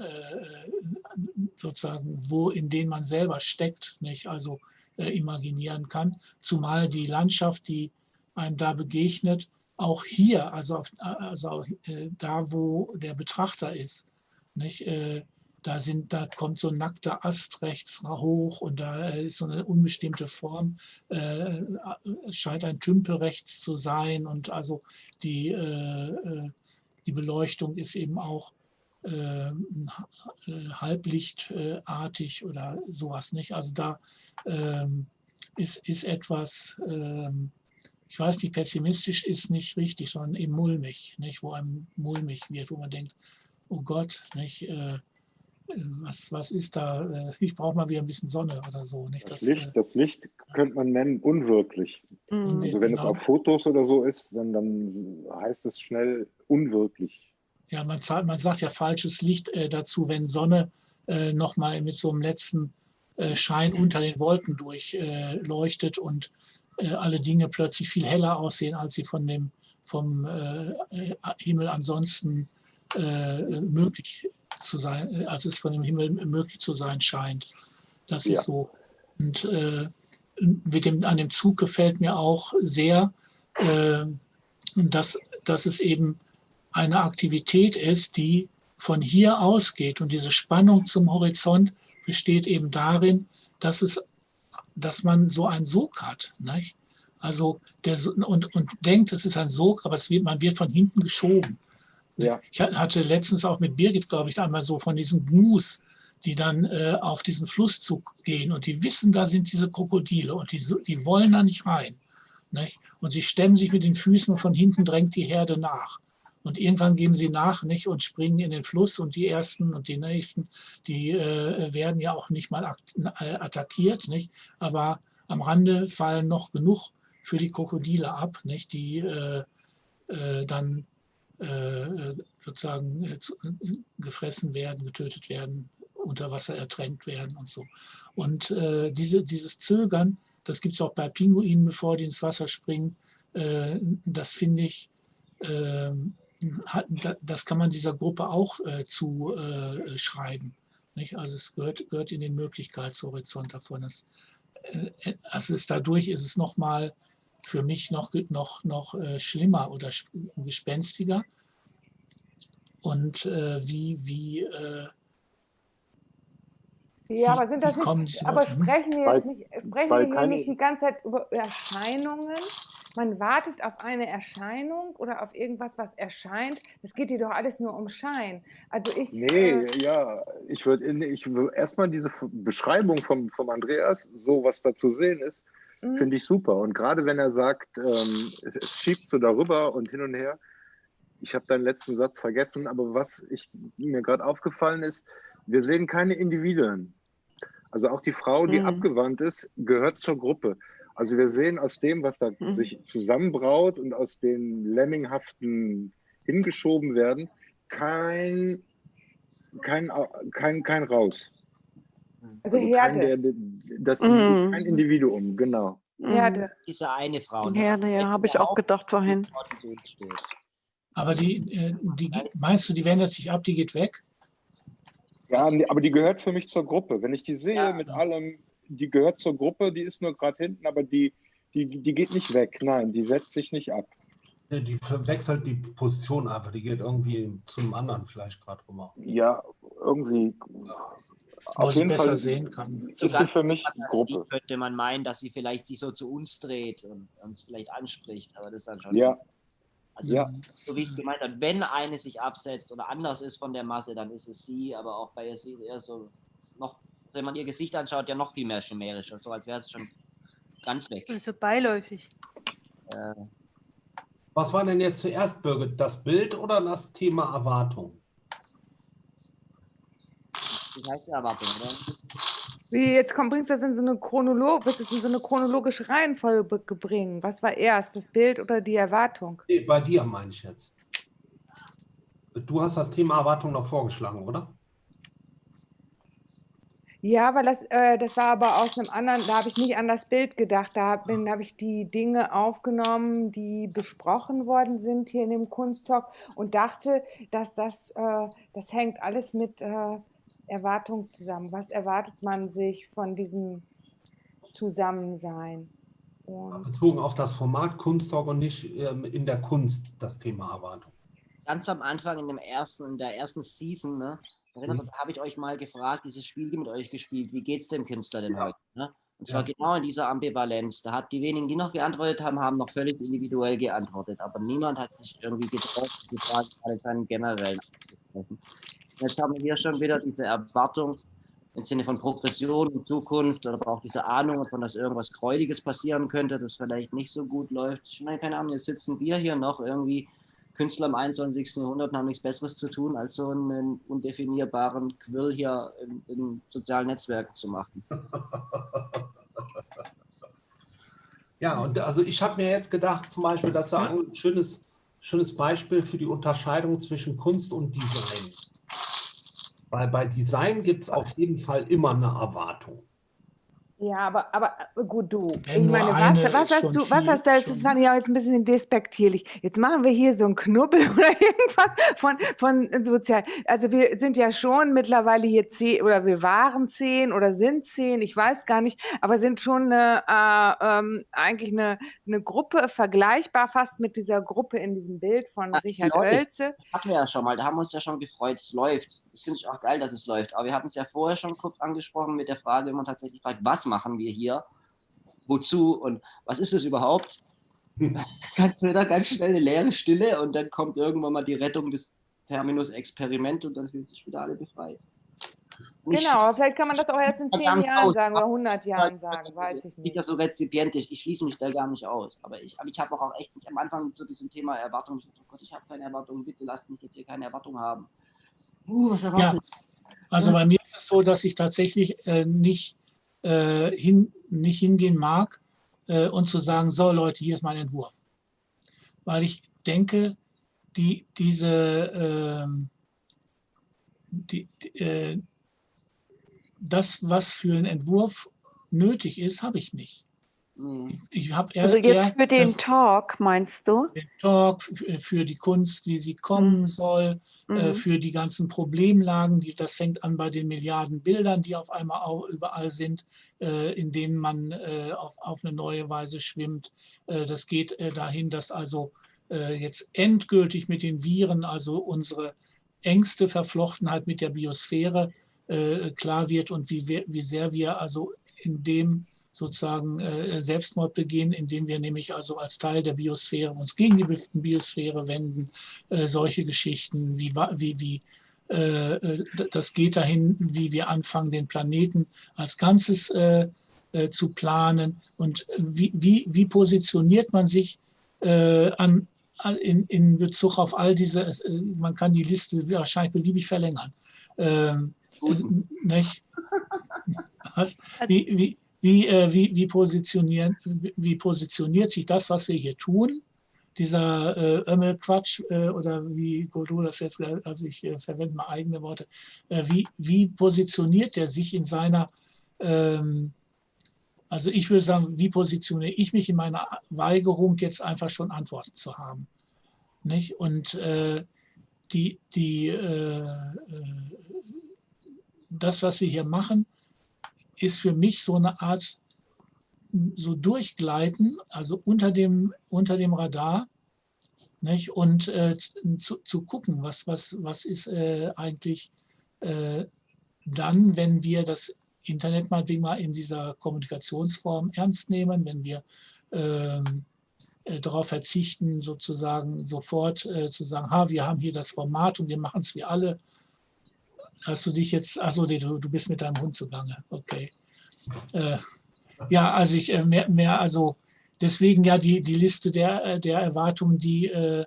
sozusagen, wo in denen man selber steckt, nicht? Also äh, imaginieren kann. Zumal die Landschaft, die einem da begegnet, auch hier, also, auf, also äh, da, wo der Betrachter ist, nicht, äh, da, sind, da kommt so ein nackter Ast rechts hoch und da ist so eine unbestimmte Form, äh, scheint ein Tümpel rechts zu sein und also die, äh, äh die Beleuchtung ist eben auch äh, halblichtartig oder sowas nicht. Also da ähm, ist, ist etwas, ähm, ich weiß nicht, pessimistisch ist nicht richtig, sondern eben mulmig, nicht? wo einem mulmig wird, wo man denkt, oh Gott, nicht, äh, was, was ist da, äh, ich brauche mal wieder ein bisschen Sonne oder so. Nicht? Das, das Licht, äh, das Licht könnte man nennen unwirklich. Mhm. Also wenn genau. es auf Fotos oder so ist, dann, dann heißt es schnell unwirklich. Ja, man, man sagt ja falsches Licht äh, dazu, wenn Sonne äh, nochmal mit so einem letzten äh, Schein unter den Wolken durchleuchtet und äh, alle Dinge plötzlich viel heller aussehen, als sie von dem, vom äh, Himmel ansonsten möglich zu sein, als es von dem Himmel möglich zu sein scheint. Das ja. ist so. Und mit dem, an dem Zug gefällt mir auch sehr, dass, dass es eben eine Aktivität ist, die von hier ausgeht und diese Spannung zum Horizont besteht eben darin, dass, es, dass man so einen Sog hat. Nicht? Also der, und, und denkt, es ist ein Sog, aber es wird, man wird von hinten geschoben. Ja. Ich hatte letztens auch mit Birgit, glaube ich, einmal so von diesen Gnus, die dann äh, auf diesen Flusszug gehen und die wissen, da sind diese Krokodile und die, die wollen da nicht rein. Nicht? Und sie stemmen sich mit den Füßen und von hinten drängt die Herde nach. Und irgendwann geben sie nach nicht, und springen in den Fluss und die ersten und die nächsten, die äh, werden ja auch nicht mal äh, attackiert, nicht? aber am Rande fallen noch genug für die Krokodile ab, nicht? die äh, äh, dann äh, sozusagen äh, zu, gefressen werden, getötet werden, unter Wasser ertränkt werden und so. Und diese, dieses Zögern, das gibt es auch bei Pinguinen, bevor die ins Wasser springen, das finde ich ähm, das kann man dieser Gruppe auch äh, zu äh. Nicht? Also es gehört, gehört in den Möglichkeitshorizont davon. Das, äh, also es, dadurch ist es noch mal für mich noch, noch, noch äh, schlimmer oder gespenstiger. Und äh, wie, wie äh, ja, aber sind das nicht, aber sprechen wir jetzt nicht, sprechen wir hier nicht die ganze Zeit über Erscheinungen? Man wartet auf eine Erscheinung oder auf irgendwas, was erscheint. Das geht hier doch alles nur um Schein. Also ich. Nee, äh, ja, ich würde ich würd erstmal diese Beschreibung vom, vom Andreas, so was da zu sehen ist, Mhm. finde ich super. Und gerade wenn er sagt, ähm, es, es schiebt so darüber und hin und her, ich habe deinen letzten Satz vergessen, aber was ich, mir gerade aufgefallen ist, wir sehen keine Individuen. Also auch die Frau, die Mhm. abgewandt ist, gehört zur Gruppe. Also wir sehen aus dem, was da Mhm. sich zusammenbraut und aus den Lemminghaften hingeschoben werden, kein, kein, kein, kein Raus. Also kein, Herde. der, das Mhm. kein Individuum, genau. Herde. Diese eine Frau. ne? Ja, ja, habe ich auch gedacht vorhin. Aber die, äh, die, meinst du, die wendet sich ab, die geht weg? Ja, aber die gehört für mich zur Gruppe. Wenn ich die sehe Ja. mit allem, die gehört zur Gruppe, die ist nur gerade hinten, aber die, die, die geht nicht weg. Nein, die setzt sich nicht ab. Ja, Die wechselt die Position einfach, die geht irgendwie zum anderen vielleicht gerade rüber. Ja, irgendwie. Wo sie besser sehen kann. Ist sie für mich Fantasie Gruppe. könnte man meinen, dass sie vielleicht sich so zu uns dreht und uns vielleicht anspricht, aber das ist dann schon. Ja, Also, ja. so wie ich gemeint habe, wenn eine sich absetzt oder anders ist von der Masse, dann ist es sie, aber auch bei ihr sie ist eher so noch, wenn man ihr Gesicht anschaut, ja noch viel mehr chimärischer, so als wäre sie schon ganz weg. So beiläufig. Äh, Was war denn jetzt zuerst, Birgit? Das Bild oder das Thema Erwartung? das heißt ja Erwartung, oder? Wie, jetzt komm, bringst du das in so eine Chronolo willst du das in so eine chronologische Reihenfolge bringen? Was war erst, das Bild oder die Erwartung? Nee, bei dir meine ich jetzt. Du hast das Thema Erwartung noch vorgeschlagen, oder? Ja, weil das, äh, das war aber aus einem anderen, da habe ich nicht an das Bild gedacht. Da habe hab ich die Dinge aufgenommen, die besprochen worden sind hier in dem Kunsttalk und dachte, dass das, äh, das hängt alles mit äh, Erwartung zusammen. Was erwartet man sich von diesem Zusammensein? Und Bezogen auf das Format Kunsttalk und nicht ähm, in der Kunst das Thema Erwartung. Ganz am Anfang in dem ersten, in der ersten Season, ne, erinnert Mhm. habe ich euch mal gefragt, dieses Spiel mit euch gespielt, wie geht's dem Künstler denn Ja. heute? Ne? Und zwar Ja. genau in dieser Ambivalenz. Da hat die wenigen, die noch geantwortet haben, haben noch völlig individuell geantwortet. Aber niemand hat sich irgendwie getraut, die Frage gerade generellen anzusprechen. Jetzt haben wir hier schon wieder diese Erwartung im Sinne von Progression und Zukunft oder auch diese Ahnung davon, dass irgendwas Gräuliges passieren könnte, das vielleicht nicht so gut läuft. Ich meine, keine Ahnung, jetzt sitzen wir hier noch irgendwie Künstler im 21. Jahrhundert und haben nichts Besseres zu tun, als so einen undefinierbaren Quill hier in, in sozialen Netzwerken zu machen. Ja, und also ich habe mir jetzt gedacht, zum Beispiel, das ist ein schönes, schönes Beispiel für die Unterscheidung zwischen Kunst und Design. Weil bei Design gibt es auf jeden Fall immer eine Erwartung. Ja, aber, aber äh, gut, du. Wenn Ich meine, eine was, was hast du, was hast du, das schon. fand ich auch jetzt ein bisschen despektierlich. Jetzt machen wir hier so einen Knubbel oder irgendwas von, von sozial. Also wir sind ja schon mittlerweile hier zehn, oder wir waren zehn oder sind zehn, ich weiß gar nicht, aber sind schon eine, äh, ähm, eigentlich eine, eine Gruppe, vergleichbar fast mit dieser Gruppe in diesem Bild von Ah, Richard Leute. Oelze. Hatten wir ja schon mal, da haben wir uns ja schon gefreut, es läuft. Das finde ich auch geil, dass es läuft. Aber wir hatten es ja vorher schon kurz angesprochen mit der Frage, wenn man tatsächlich fragt, was machen wir hier? Wozu und was ist es überhaupt? Es ganz wieder ganz schnell eine leere Stille und dann kommt irgendwann mal die Rettung des Terminus Experiment und dann fühlen sich wieder alle befreit. Und ich- Genau, vielleicht kann man das auch erst in zehn Jahren aus. sagen oder 100 Jahren sagen, weiß ich nicht nicht. das so rezipientisch, ich schließe mich da gar nicht aus. Aber ich, aber ich habe auch echt nicht am Anfang zu diesem Thema Erwartungen, oh Gott, ich habe keine Erwartungen, bitte lasst mich jetzt hier keine Erwartungen haben. Uh, was Ja, also bei mir ist es so, dass ich tatsächlich äh, nicht, äh, hin, nicht hingehen mag äh, und zu sagen, so Leute, hier ist mein Entwurf. Weil ich denke, die, diese, ähm, die, die, äh, das, was für einen Entwurf nötig ist, habe ich nicht. Mhm. Ich habe eher, Also jetzt für den das- Talk, meinst du? den Talk, für die Kunst, wie sie kommen Mhm. soll, äh, Mhm. für die ganzen Problemlagen. Die, das fängt an bei den Milliarden Bildern, die auf einmal au- überall sind, äh, in denen man äh, auf, auf eine neue Weise schwimmt. Äh, das geht äh, dahin, dass also jetzt endgültig mit den Viren, also unsere engste Verflochtenheit mit der Biosphäre klar wird und wie, wie sehr wir also in dem sozusagen äh, Selbstmord begehen, indem wir nämlich also als Teil der Biosphäre uns gegen die Bi- Biosphäre wenden. Äh, solche Geschichten, wie, wie, wie äh, äh, das geht dahin, wie wir anfangen, den Planeten als Ganzes äh, äh, zu planen und wie, wie, wie positioniert man sich an, in, in Bezug auf all diese, man kann die Liste wahrscheinlich beliebig verlängern. Ähm, nicht? Was? Wie, wie, wie, äh, wie, wie, positionieren, wie positioniert sich das, was wir hier tun, dieser äh, Ömmelquatsch äh, oder wie Godot das jetzt, also ich äh, verwende mal eigene Worte, äh, wie, wie positioniert er sich in seiner, ähm, also ich würde sagen, wie positioniere ich mich in meiner Weigerung, jetzt einfach schon Antworten zu haben. Nicht? Und äh, die, die, äh, das, was wir hier machen, ist für mich so eine Art so durchgleiten, also unter dem, unter dem Radar nicht? und äh, zu, zu gucken, was, was, was ist äh, eigentlich äh, dann, wenn wir das Internet meinetwegen mal in dieser Kommunikationsform ernst nehmen, wenn wir ähm, äh, darauf verzichten, sozusagen sofort äh, zu sagen, ha, wir haben hier das Format und wir machen es wie alle. Hast du dich jetzt, achso, du, du bist mit deinem Hund zugange, okay. Äh, ja, also ich äh, mehr, mehr, also deswegen ja die, die Liste der, äh, der Erwartungen, die äh,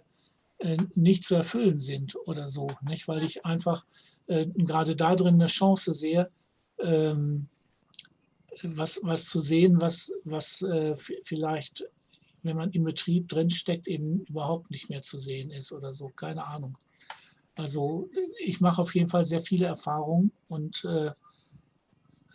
nicht zu erfüllen sind oder so, nicht? weil ich einfach gerade da drin eine Chance sehe, ähm, was, was zu sehen, was, was vielleicht wenn man im Betrieb drinsteckt, eben überhaupt nicht mehr zu sehen ist oder so, keine Ahnung. Also ich mache auf jeden Fall sehr viele Erfahrungen und äh,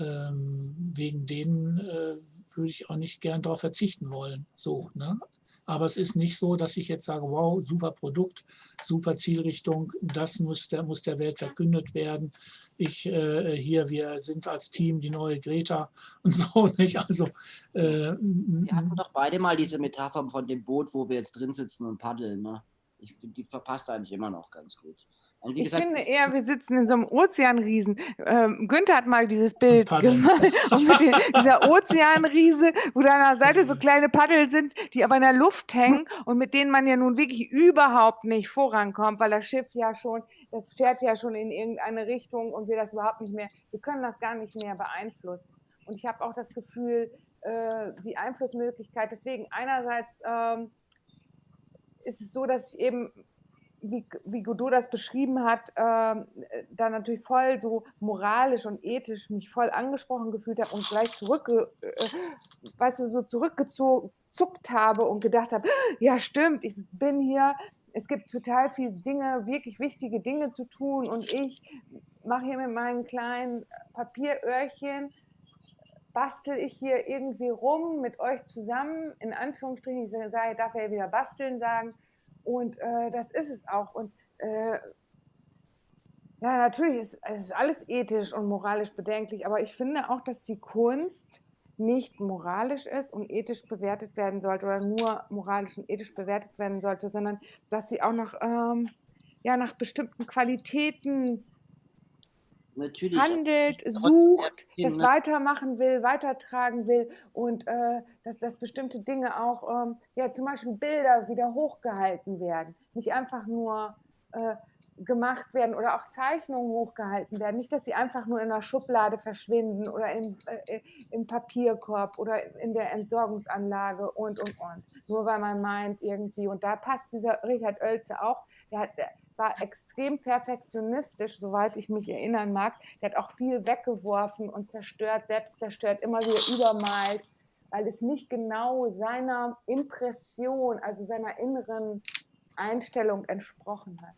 ähm, wegen denen äh, würde ich auch nicht gern darauf verzichten wollen. So, ne? Aber es ist nicht so, dass ich jetzt sage, wow, super Produkt, super Zielrichtung, das muss der, muss der Welt verkündet werden. Ich äh, hier, wir sind als Team die neue Greta und so nicht. Also äh, wir hatten doch beide mal diese Metapher von dem Boot, wo wir jetzt drin sitzen und paddeln. Ne? Ich, die verpasst eigentlich immer noch ganz gut. Und wie ich gesagt, finde eher, wir sitzen in so einem Ozeanriesen. Ähm, Günther hat mal dieses Bild gemacht. Und mit den, dieser Ozeanriese, wo da an der Seite so kleine Paddel sind, die aber in der Luft hängen und mit denen man ja nun wirklich überhaupt nicht vorankommt, weil das Schiff ja schon, das fährt ja schon in irgendeine Richtung und wir das überhaupt nicht mehr, wir können das gar nicht mehr beeinflussen. Und ich habe auch das Gefühl, äh, die Einflussmöglichkeit, deswegen einerseits ähm, ist es so, dass ich eben wie, wie Godot das beschrieben hat, äh, da natürlich voll so moralisch und ethisch mich voll angesprochen gefühlt habe und gleich zurückge, äh, weißt du, so zurückgezuckt habe und gedacht habe, ja stimmt, ich bin hier, es gibt total viele Dinge, wirklich wichtige Dinge zu tun und ich mache hier mit meinen kleinen Papieröhrchen, bastel ich hier irgendwie rum mit euch zusammen, in Anführungsstrichen, ich sage, darf ja wieder basteln sagen, und äh, das ist es auch. Und äh, ja, natürlich ist ist alles ethisch und moralisch bedenklich, aber ich finde auch, dass die Kunst nicht moralisch ist und ethisch bewertet werden sollte oder nur moralisch und ethisch bewertet werden sollte, sondern dass sie auch noch ähm, ja, nach bestimmten Qualitäten Natürlich. handelt, sucht, das weitermachen will, weitertragen will und äh, dass, dass bestimmte Dinge auch, ähm, ja zum Beispiel Bilder wieder hochgehalten werden, nicht einfach nur äh, gemacht werden oder auch Zeichnungen hochgehalten werden, nicht, dass sie einfach nur in der Schublade verschwinden oder im, äh, im Papierkorb oder in der Entsorgungsanlage und, und, und. Nur weil man meint irgendwie, und da passt dieser Richard Oelze auch, der hat, war extrem perfektionistisch, soweit ich mich erinnern mag. Der hat auch viel weggeworfen und zerstört, selbst zerstört, immer wieder übermalt, weil es nicht genau seiner Impression, also seiner inneren Einstellung entsprochen hat.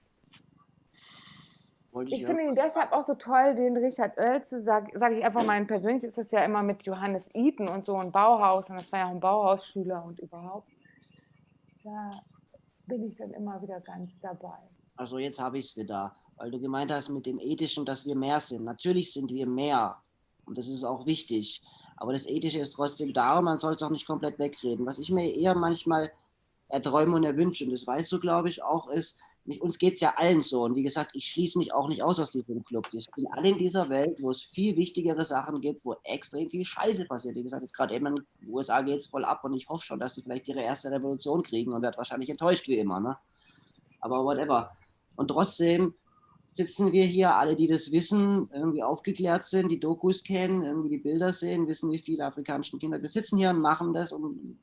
Ich, ich finde ihn deshalb auch so toll, den Richard Oelze, sage sag ich einfach mal, persönlich ist das ja immer mit Johannes Eaton und so ein Bauhaus und das war ja auch ein Bauhausschüler und überhaupt. Da bin ich dann immer wieder ganz dabei. Also jetzt habe ich es wieder, weil du gemeint hast mit dem Ethischen, dass wir mehr sind. Natürlich sind wir mehr und das ist auch wichtig. Aber das Ethische ist trotzdem da und man soll es auch nicht komplett wegreden. Was ich mir eher manchmal erträume und erwünsche, und das weißt du, glaube ich, auch, ist, mich, uns geht es ja allen so. Und wie gesagt, ich schließe mich auch nicht aus aus diesem Club. Wir sind alle in dieser Welt, wo es viel wichtigere Sachen gibt, wo extrem viel Scheiße passiert. Wie gesagt, jetzt gerade eben in den USA geht es voll ab und ich hoffe schon, dass sie vielleicht ihre erste Revolution kriegen und werde wahrscheinlich enttäuscht wie immer. Ne? Aber whatever. Und trotzdem sitzen wir hier, alle, die das wissen, irgendwie aufgeklärt sind, die Dokus kennen, irgendwie die Bilder sehen, wissen, wie viele afrikanische Kinder. Wir sitzen hier und machen das und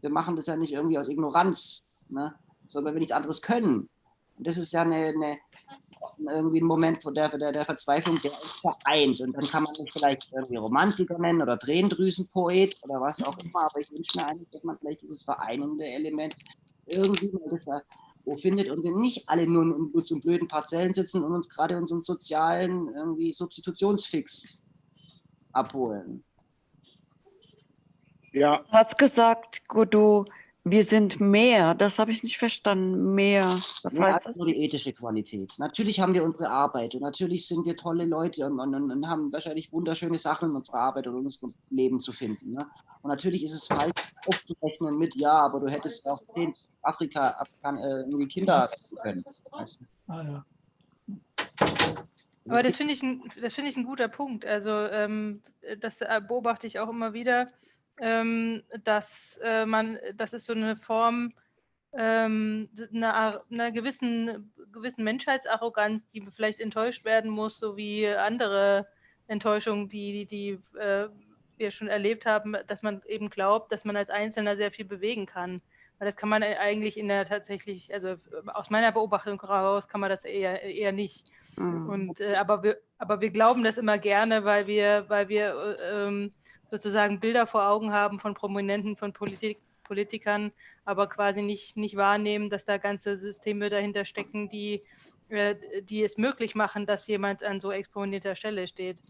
wir machen das ja nicht irgendwie aus Ignoranz, ne? sondern wir nichts anderes können. Und das ist ja eine, eine irgendwie ein Moment der, der, der Verzweiflung, der uns vereint. Und dann kann man mich vielleicht irgendwie Romantiker nennen oder Tränendrüsenpoet oder was auch immer, aber ich wünsche mir eigentlich, dass man vielleicht dieses vereinende Element irgendwie mal das wo findet und wir nicht alle nur in unseren blöden Parzellen sitzen und uns gerade unseren sozialen irgendwie Substitutionsfix abholen. Ja. Du hast gesagt, Godot, wir sind mehr. Das habe ich nicht verstanden. Mehr. Das mehr heißt nur die ethische Qualität. Natürlich haben wir unsere Arbeit und natürlich sind wir tolle Leute und, und, und haben wahrscheinlich wunderschöne Sachen in unserer Arbeit und in unserem Leben zu finden. Ne? Und natürlich ist es falsch aufzurechnen mit, ja, aber du hättest auch in Afrika äh, irgendwie Kinder retten können. Ah, ja. Aber das finde ich, ein, find ich ein guter Punkt. Also ähm, das äh, beobachte ich auch immer wieder ähm, dass äh, man, das ist so eine Form ähm, einer, einer gewissen, gewissen Menschheitsarroganz, die vielleicht enttäuscht werden muss, so wie andere Enttäuschungen, die, die, die äh, wir schon erlebt haben, dass man eben glaubt, dass man als Einzelner sehr viel bewegen kann. Weil das kann man eigentlich in der tatsächlich, also aus meiner Beobachtung heraus kann man das eher, eher nicht. Mhm. Und, äh, aber, wir, aber wir glauben das immer gerne, weil wir, weil wir äh, ähm, sozusagen Bilder vor Augen haben von Prominenten, von Politik, Politikern, aber quasi nicht, nicht wahrnehmen, dass da ganze Systeme dahinter stecken, die, äh, die es möglich machen, dass jemand an so exponierter Stelle steht.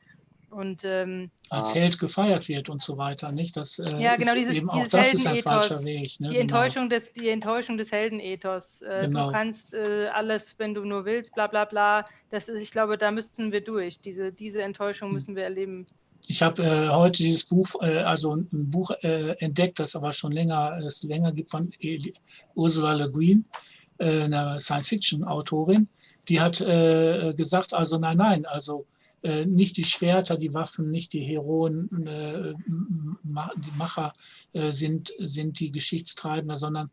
Und, ähm, als Held gefeiert wird und so weiter, nicht? Das, äh, ja, genau, dieses, eben dieses auch das ist ein falscher Weg. Ne? Die, genau. Enttäuschung des, die Enttäuschung des Heldenethos. Äh, genau. Du kannst äh, alles, wenn du nur willst, bla bla bla. Das ist, ich glaube, da müssten wir durch. Diese, diese Enttäuschung hm. müssen wir erleben. Ich habe äh, heute dieses Buch, äh, also ein Buch äh, entdeckt, das aber schon länger, es länger gibt von Ursula Le Guin, äh, einer Science-Fiction-Autorin. Die hat äh, gesagt, also nein, nein, also äh, nicht die Schwerter, die Waffen, nicht die Heroen, die Macher sind, sind die Geschichtstreibender, sondern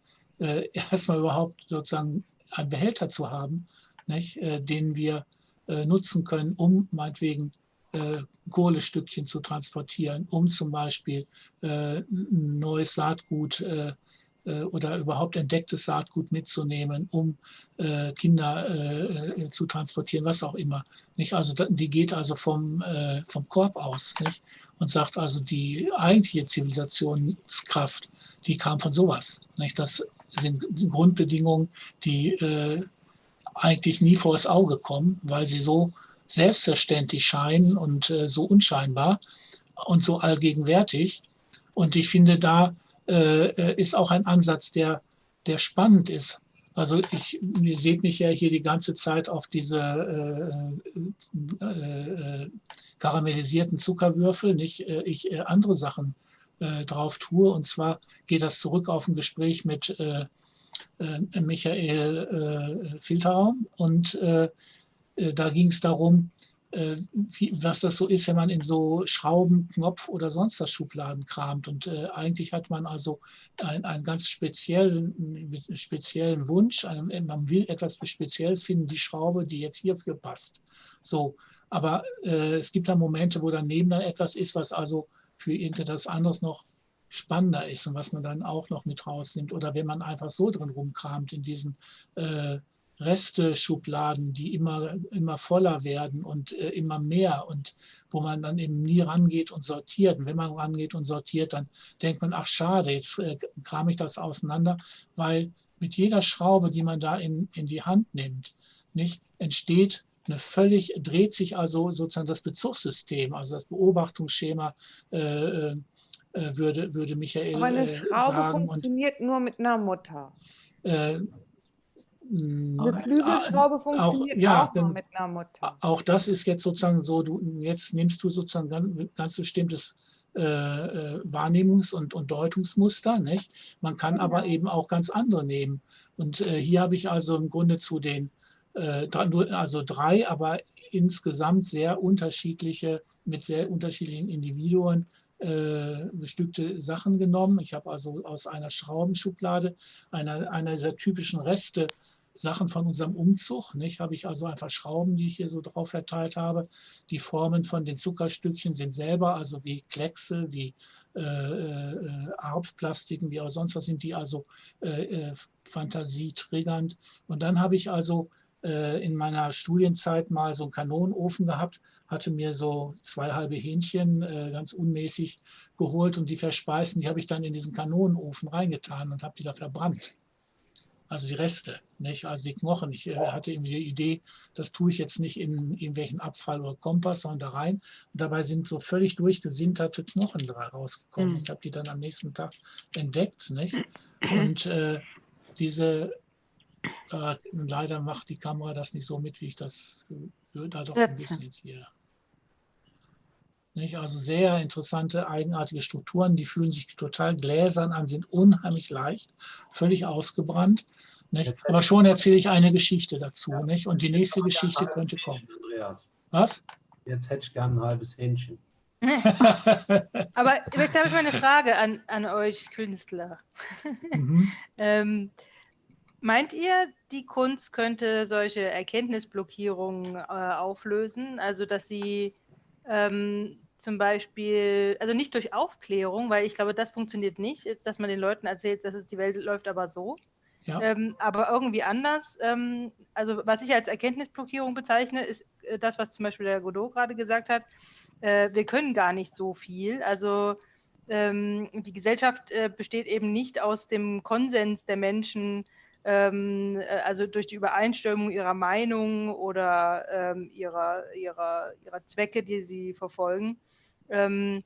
erstmal überhaupt sozusagen einen Behälter zu haben, nicht, den wir nutzen können, um meinetwegen äh, Kohlestückchen zu transportieren, um zum Beispiel äh, neues Saatgut äh, äh, oder überhaupt entdecktes Saatgut mitzunehmen, um äh, Kinder äh, zu transportieren, was auch immer. Nicht? Also die geht also vom, vom Korb aus nicht? und sagt also, die eigentliche Zivilisationskraft, die kam von sowas. Nicht? Das sind Grundbedingungen, die eigentlich nie vor das Auge kommen, weil sie so selbstverständlich scheinen und äh, so unscheinbar und so allgegenwärtig. Und ich finde, da äh, äh, ist auch ein Ansatz, der, der spannend ist. Also ich, ihr seht mich ja hier die ganze Zeit auf diese äh, äh, äh karamellisierten Zuckerwürfel, nicht ich andere Sachen drauf tue. Und zwar geht das zurück auf ein Gespräch mit Michael Filterraum und da ging es darum, äh, was das so ist, wenn man in so Schrauben, Knopf oder sonst was Schubladen kramt. Und äh, eigentlich hat man also ein, einen ganz speziellen, speziellen Wunsch. Einen, man will etwas Spezielles finden, die Schraube, die jetzt hierfür passt. So, aber äh, es gibt da Momente, wo daneben dann etwas ist, was also für irgendetwas anderes noch spannender ist und was man dann auch noch mit rausnimmt. Oder wenn man einfach so drin rumkramt in diesen äh, Reste-Schubladen, die immer, immer voller werden und äh, immer mehr und wo man dann eben nie rangeht und sortiert. Und wenn man rangeht und sortiert, dann denkt man, ach schade, jetzt äh, kram ich das auseinander, weil mit jeder Schraube, die man da in, in die Hand nimmt, nicht, entsteht eine völlig, dreht sich also sozusagen das Bezugssystem, also das Beobachtungsschema äh, äh, äh würde, würde Michael Aber eine äh, Schraube sagen. funktioniert und, nur mit einer Mutter. Äh, eine Flügelschraube funktioniert auch, ja, auch nur mit einer Mutter. Auch das ist jetzt sozusagen so, du, jetzt nimmst du sozusagen ganz, ganz bestimmtes äh, äh, Wahrnehmungs- und, und Deutungsmuster. Nicht? Man kann ja. aber eben auch ganz andere nehmen. Und äh, hier habe ich also im Grunde zu den, äh, also drei, aber insgesamt sehr unterschiedliche, mit sehr unterschiedlichen Individuen äh, bestückte Sachen genommen. Ich habe also aus einer Schraubenschublade, einer, einer dieser typischen Reste Sachen von unserem Umzug. Nicht? Habe ich also einfach Schrauben, die ich hier so drauf verteilt habe. Die Formen von den Zuckerstückchen sind selber, also wie Kleckse, wie äh, äh, Arbplastiken, wie auch sonst was sind die also äh, äh, fantasietriggernd. Und dann habe ich also äh, in meiner Studienzeit mal so einen Kanonenofen gehabt, hatte mir so zwei halbe Hähnchen äh, ganz unmäßig geholt und die verspeisen, die habe ich dann in diesen Kanonenofen reingetan und habe die da verbrannt also die Reste, nicht? also die Knochen. Ich äh, hatte irgendwie die Idee, das tue ich jetzt nicht in irgendwelchen Abfall oder Kompass, sondern da rein. Und dabei sind so völlig durchgesinterte Knochen rausgekommen. Mhm. Ich habe die dann am nächsten Tag entdeckt. Nicht? Und äh, diese, äh, leider macht die Kamera das nicht so mit, wie ich das würde, da doch so ein bisschen jetzt hier. Nicht? Also sehr interessante, eigenartige Strukturen, die fühlen sich total gläsern an, sind unheimlich leicht, völlig ausgebrannt. Nicht? Aber schon erzähle ich eine Geschichte dazu. Ja. Nicht? Und die nächste Geschichte könnte kommen. Andreas. Was? Jetzt hätte ich gern ein halbes Hähnchen. Aber jetzt habe ich mal eine Frage an, an euch Künstler. Mhm. ähm, meint ihr, die Kunst könnte solche Erkenntnisblockierungen äh, auflösen? Also, dass sie ähm, zum Beispiel, also nicht durch Aufklärung, weil ich glaube, das funktioniert nicht, dass man den Leuten erzählt, dass es die Welt läuft aber so. Ja. Ähm, aber irgendwie anders. Ähm, also was ich als Erkenntnisblockierung bezeichne, ist äh, das, was zum Beispiel der Godot gerade gesagt hat. Äh, wir können gar nicht so viel. Also ähm, die Gesellschaft äh, besteht eben nicht aus dem Konsens der Menschen, ähm, äh, also durch die Übereinstimmung ihrer Meinung oder ähm, ihrer, ihrer, ihrer Zwecke, die sie verfolgen, ähm,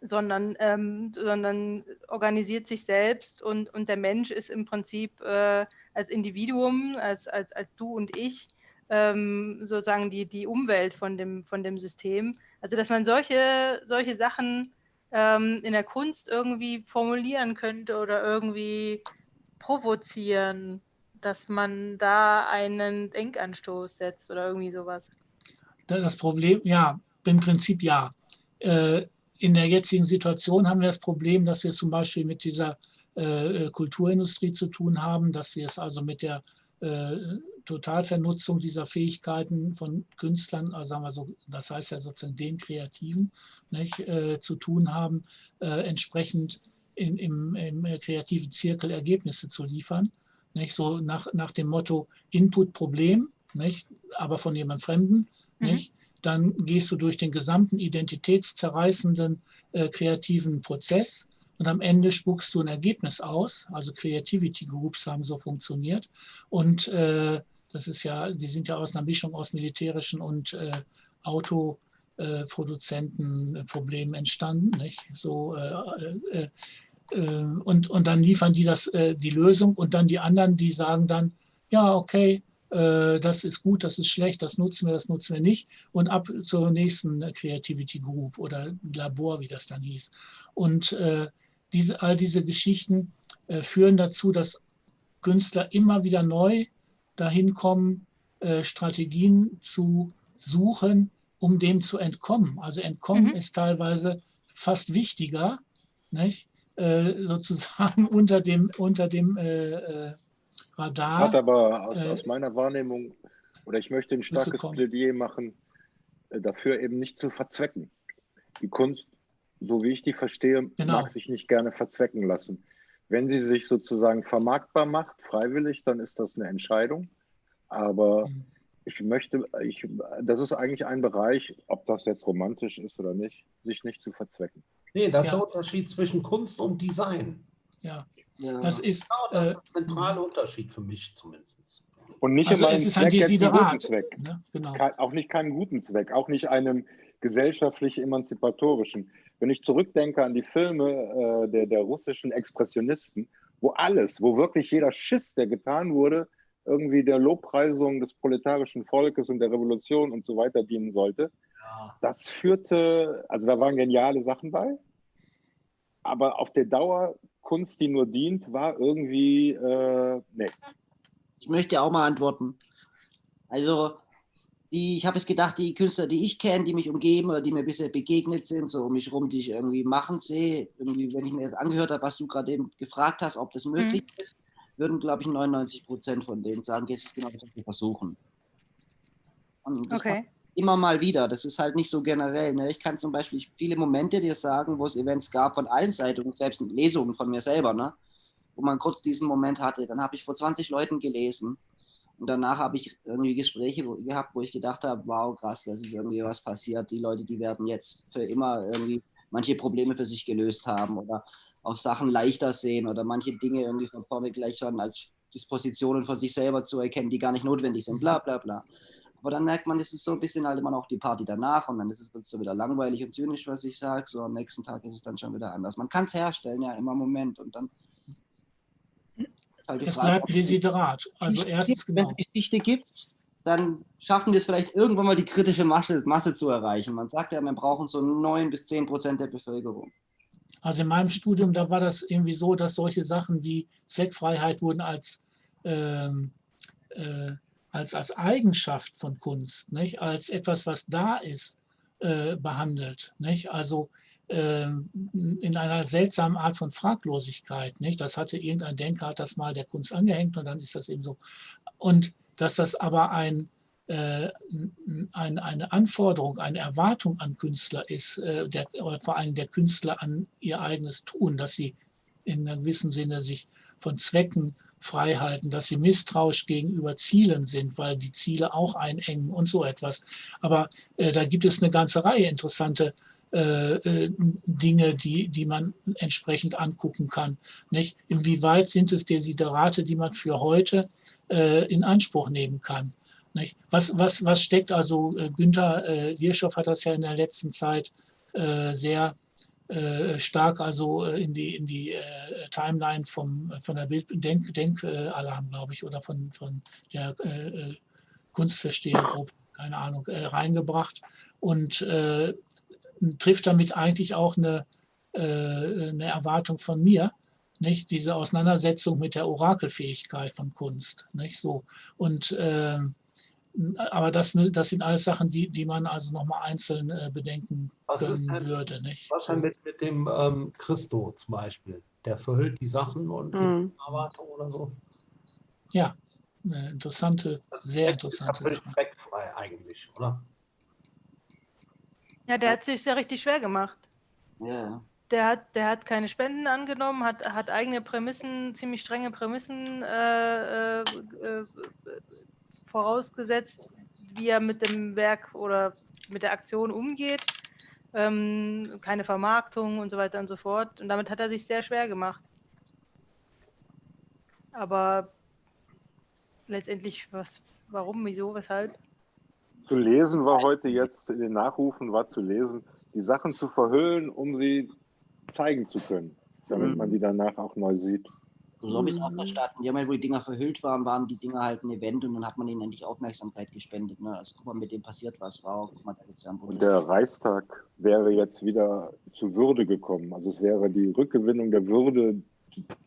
sondern, ähm, sondern organisiert sich selbst und, und der Mensch ist im Prinzip äh, als Individuum, als, als, als du und ich, ähm, sozusagen die, die Umwelt von dem, von dem System. Also dass man solche, solche Sachen ähm, in der Kunst irgendwie formulieren könnte oder irgendwie provozieren, dass man da einen Denkanstoß setzt oder irgendwie sowas. Das Problem, ja, im Prinzip ja. Äh, in der jetzigen Situation haben wir das Problem, dass wir es zum Beispiel mit dieser äh, Kulturindustrie zu tun haben, dass wir es also mit der äh, Totalvernutzung dieser Fähigkeiten von Künstlern, also sagen wir so, das heißt ja sozusagen den Kreativen, nicht, zu tun haben, entsprechend in, im, im kreativen Zirkel Ergebnisse zu liefern. Nicht? So nach, nach dem Motto Input-Problem, aber von jemand Fremden. Mhm. Nicht? Dann gehst du durch den gesamten identitätszerreißenden äh, kreativen Prozess und am Ende spuckst du ein Ergebnis aus. Also Creativity Groups haben so funktioniert. Und äh, das ist ja, die sind ja aus einer Mischung aus militärischen und äh, Auto- äh, Produzentenproblemen entstanden. Nicht? So, äh, äh, äh, und, und dann liefern die das, äh, die Lösung und dann die anderen, die sagen dann, ja, okay, äh, das ist gut, das ist schlecht, das nutzen wir, das nutzen wir nicht und ab zur nächsten Creativity Group oder Labor, wie das dann hieß. Und diese, all diese Geschichten führen dazu, dass Künstler immer wieder neu dahin kommen, Strategien zu suchen, um dem zu entkommen. Also entkommen mhm. ist teilweise fast wichtiger, nicht? Äh, sozusagen unter dem, unter dem äh, äh, Radar. Das hat aber aus, aus, meiner Wahrnehmung, oder ich möchte ein starkes Plädoyer machen, dafür eben nicht zu verzwecken. Die Kunst, so wie ich die verstehe, genau. mag sich nicht gerne verzwecken lassen. Wenn sie sich sozusagen vermarktbar macht, freiwillig, dann ist das eine Entscheidung. Aber mhm. ich möchte, ich, das ist eigentlich ein Bereich, ob das jetzt romantisch ist oder nicht, sich nicht zu verzwecken. Nee, das ja. ist der Unterschied zwischen Kunst und Design. Ja, ja. das ist, genau, das ist der zentrale äh, Unterschied für mich zumindest. Und nicht also immer Zweck, jetzt einen guten Zweck. Ne? Genau. auch nicht keinen guten Zweck, auch nicht einem gesellschaftlich emanzipatorischen. Wenn ich zurückdenke an die Filme äh, der, der russischen Expressionisten, wo alles, wo wirklich jeder Schiss, der getan wurde, irgendwie der Lobpreisung des proletarischen Volkes und der Revolution und so weiter dienen sollte, das führte, also da waren geniale Sachen bei, aber auf der Dauer Kunst, die nur dient, war irgendwie, äh, nee. Ich möchte auch mal antworten. Also, die, ich habe es gedacht, die Künstler, die ich kenne, die mich umgeben oder die mir bisher begegnet sind, so um mich rum, die ich irgendwie machen sehe, irgendwie, wenn ich mir das angehört habe, was du gerade eben gefragt hast, ob das möglich mhm. ist, würden, glaube ich, 99 Prozent von denen sagen, jetzt ist genau das, was wir versuchen. Okay. Immer mal wieder. Das ist halt nicht so generell. Ne? Ich kann zum Beispiel viele Momente dir sagen, wo es Events gab von allen Seiten und selbst Lesungen von mir selber, ne? wo man kurz diesen Moment hatte. Dann habe ich vor 20 Leuten gelesen und danach habe ich irgendwie Gespräche gehabt, wo ich gedacht habe, wow, krass, das ist irgendwie was passiert. Die Leute, die werden jetzt für immer irgendwie manche Probleme für sich gelöst haben oder auch Sachen leichter sehen oder manche Dinge irgendwie von vorne gleich schon als Dispositionen von sich selber zu erkennen, die gar nicht notwendig sind, bla bla bla. Aber dann merkt man, es ist so ein bisschen halt immer noch die Party danach und dann ist es so wieder langweilig und zynisch, was ich sage. So am nächsten Tag ist es dann schon wieder anders. Man kann es herstellen, ja, immer im Moment. Und dann halt die Es Frage, bleibt Desiderat. Also erstens, gibt. Wenn genau. es Geschichte gibt, dann schaffen wir es vielleicht irgendwann mal die kritische Masse, Masse zu erreichen. Man sagt ja, wir brauchen so 9 bis 10 Prozent der Bevölkerung. Also in meinem Studium, da war das irgendwie so, dass solche Sachen wie Zweckfreiheit wurden als, ähm, äh, als, als Eigenschaft von Kunst, nicht? als etwas, was da ist, äh, behandelt. Nicht? Also ähm, in einer seltsamen Art von Fraglosigkeit. Nicht? Das hatte irgendein Denker, hat das mal der Kunst angehängt und dann ist das eben so. Und dass das aber ein, äh, ein, eine Anforderung, eine Erwartung an Künstler ist, äh, der, oder vor allem der Künstler an ihr eigenes Tun, dass sie in einem gewissen Sinne sich von Zwecken frei halten, dass sie misstrauisch gegenüber Zielen sind, weil die Ziele auch einengen und so etwas. Aber äh, da gibt es eine ganze Reihe interessante äh, äh, Dinge, die, die man entsprechend angucken kann. Nicht? Inwieweit sind es Desiderate, die man für heute äh, in Anspruch nehmen kann? Nicht? Was, was, was steckt also, äh, Günther äh, Wirschow hat das ja in der letzten Zeit äh, sehr stark also äh, in die, in die äh, Timeline vom, von der Bild Denk, Denkalarm, glaube ich, oder von, von der äh, äh, Kunstverstehergruppe, keine Ahnung, äh, reingebracht und äh, trifft damit eigentlich auch eine, äh, eine Erwartung von mir, nicht? Diese Auseinandersetzung mit der Orakelfähigkeit von Kunst, nicht so. Und ähm, aber das, das sind alles Sachen, die, die man also nochmal einzeln äh, bedenken Was ist denn- würde, nicht? Was denn mit, mit dem ähm, Christo zum Beispiel? Der verhüllt die Sachen und Mhm. die Erwartung oder so. Ja, eine interessante, Das sehr ist interessante völlig Sache. zweckfrei eigentlich, oder? Ja, der hat sich ja richtig schwer gemacht. Ja. Der hat, der hat keine Spenden angenommen, hat, hat eigene Prämissen, ziemlich strenge Prämissen äh, äh, äh, vorausgesetzt, wie er mit dem Werk oder mit der Aktion umgeht. Ähm, keine Vermarktung und so weiter und so fort. Und damit hat er sich sehr schwer gemacht. Aber letztendlich, was, warum, wieso, weshalb? Zu lesen war heute jetzt, in den Nachrufen war zu lesen, die Sachen zu verhüllen, um sie zeigen zu können, damit Mhm. man die danach auch neu sieht. So habe ich es auch verstanden. Ja, wo die Dinger verhüllt waren, waren die Dinger halt ein Event und dann hat man ihnen endlich Aufmerksamkeit gespendet. Ne? Also guck mal, mit dem passiert was. Wow, guck mal, da gibt es ja einen der Reichstag wäre jetzt wieder zu Würde gekommen. Also es wäre die Rückgewinnung der Würde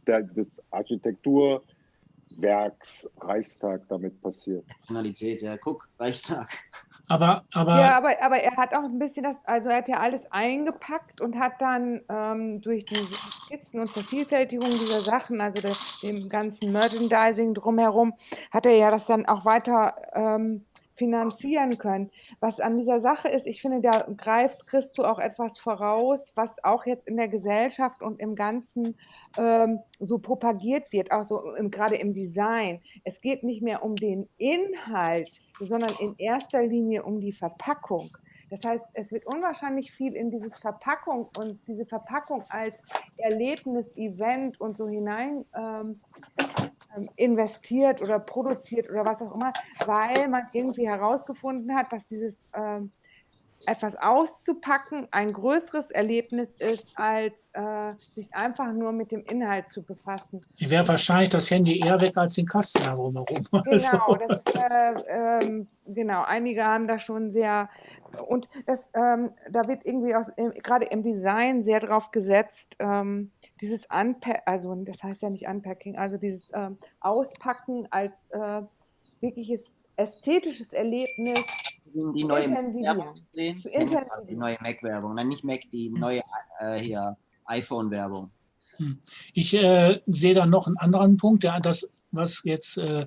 der, des Architekturwerks Reichstag damit passiert. Nationalität, ja, guck, Reichstag. Aber, aber Ja, aber, aber er hat auch ein bisschen das, also er hat ja alles eingepackt und hat dann ähm, durch diese Skizzen und Vervielfältigung dieser Sachen, also der, dem ganzen Merchandising drumherum, hat er ja das dann auch weiter ähm, finanzieren können. Was an dieser Sache ist, ich finde, da greift Christo auch etwas voraus, was auch jetzt in der Gesellschaft und im Ganzen ähm, so propagiert wird, auch so im, gerade im Design. Es geht nicht mehr um den Inhalt, sondern in erster Linie um die Verpackung. Das heißt, es wird unwahrscheinlich viel in dieses Verpackung und diese Verpackung als Erlebnis, Event und so hinein ähm, investiert oder produziert oder was auch immer, weil man irgendwie herausgefunden hat, dass dieses ähm, etwas auszupacken ein größeres Erlebnis ist, als äh, sich einfach nur mit dem Inhalt zu befassen. wäre wahrscheinlich das Handy eher weg als den Kasten da drumherum. Genau, Also, das ist, äh, ähm, genau, einige haben da schon sehr, und das, ähm, da wird irgendwie im- gerade im Design sehr drauf gesetzt, ähm, dieses Unpack, also das heißt ja nicht Unpacking, also dieses ähm, Auspacken als äh, wirkliches ästhetisches Erlebnis Die neue intensivieren. Werbung gesehen? Intensivieren. Die neue Mac-Werbung. Nein, nicht Mac, die neue äh, hier iPhone-Werbung. Hm. Ich äh, sehe da noch einen anderen Punkt, der das, was jetzt äh,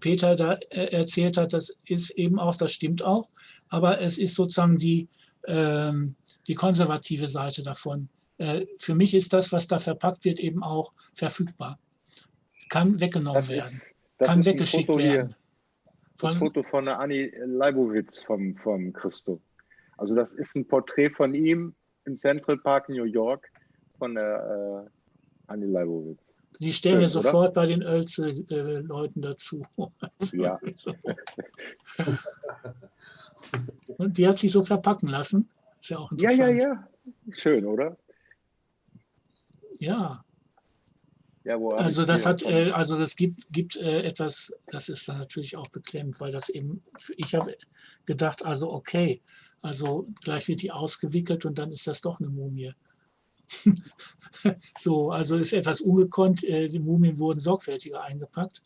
Peter da äh, erzählt hat, das ist eben auch, das stimmt auch, aber es ist sozusagen die, ähm, die konservative Seite davon. Äh, für mich ist das, was da verpackt wird, eben auch verfügbar. Kann weggenommen Das werden, ist, kann weggeschickt werden. Das Foto von der Anni Leibowitz vom, vom Christo. Also das ist ein Porträt von ihm im Central Park New York von der äh, Anni Leibowitz. die stellen wir schön, oder? sofort bei den Oelze-Leuten dazu. Ja. Und die hat sich so verpacken lassen. Ist ja auch Ja, interessant. ja, ja. Schön, oder? ja. Ja, Also das hat, äh, also das gibt, gibt äh, etwas, das ist dann natürlich auch beklemmt, weil das eben, ich habe gedacht, also okay, also gleich wird die ausgewickelt und dann ist das doch eine Mumie. so, also ist etwas ungekonnt, äh, die Mumien wurden sorgfältiger eingepackt.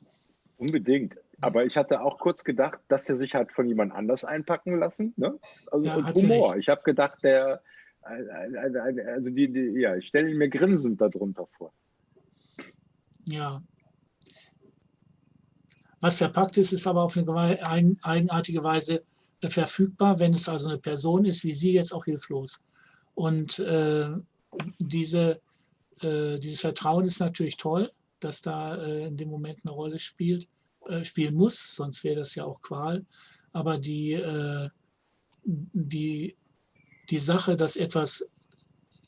Unbedingt. Aber ich hatte auch kurz gedacht, dass er sich hat von jemand anders einpacken lassen. Ne? Also, Ja, und Humor. Ich habe gedacht, der, äh, äh, äh, also die, die, ja, ich stelle ihn mir grinsend darunter vor. Ja. Was verpackt ist, ist aber auf eine eigenartige Weise verfügbar, wenn es also eine Person ist, wie Sie jetzt auch hilflos. Und äh, diese, äh, dieses Vertrauen ist natürlich toll, dass da äh, in dem Moment eine Rolle spielt, äh, spielen muss, sonst wäre das ja auch Qual. Aber die, äh, die, die Sache, dass etwas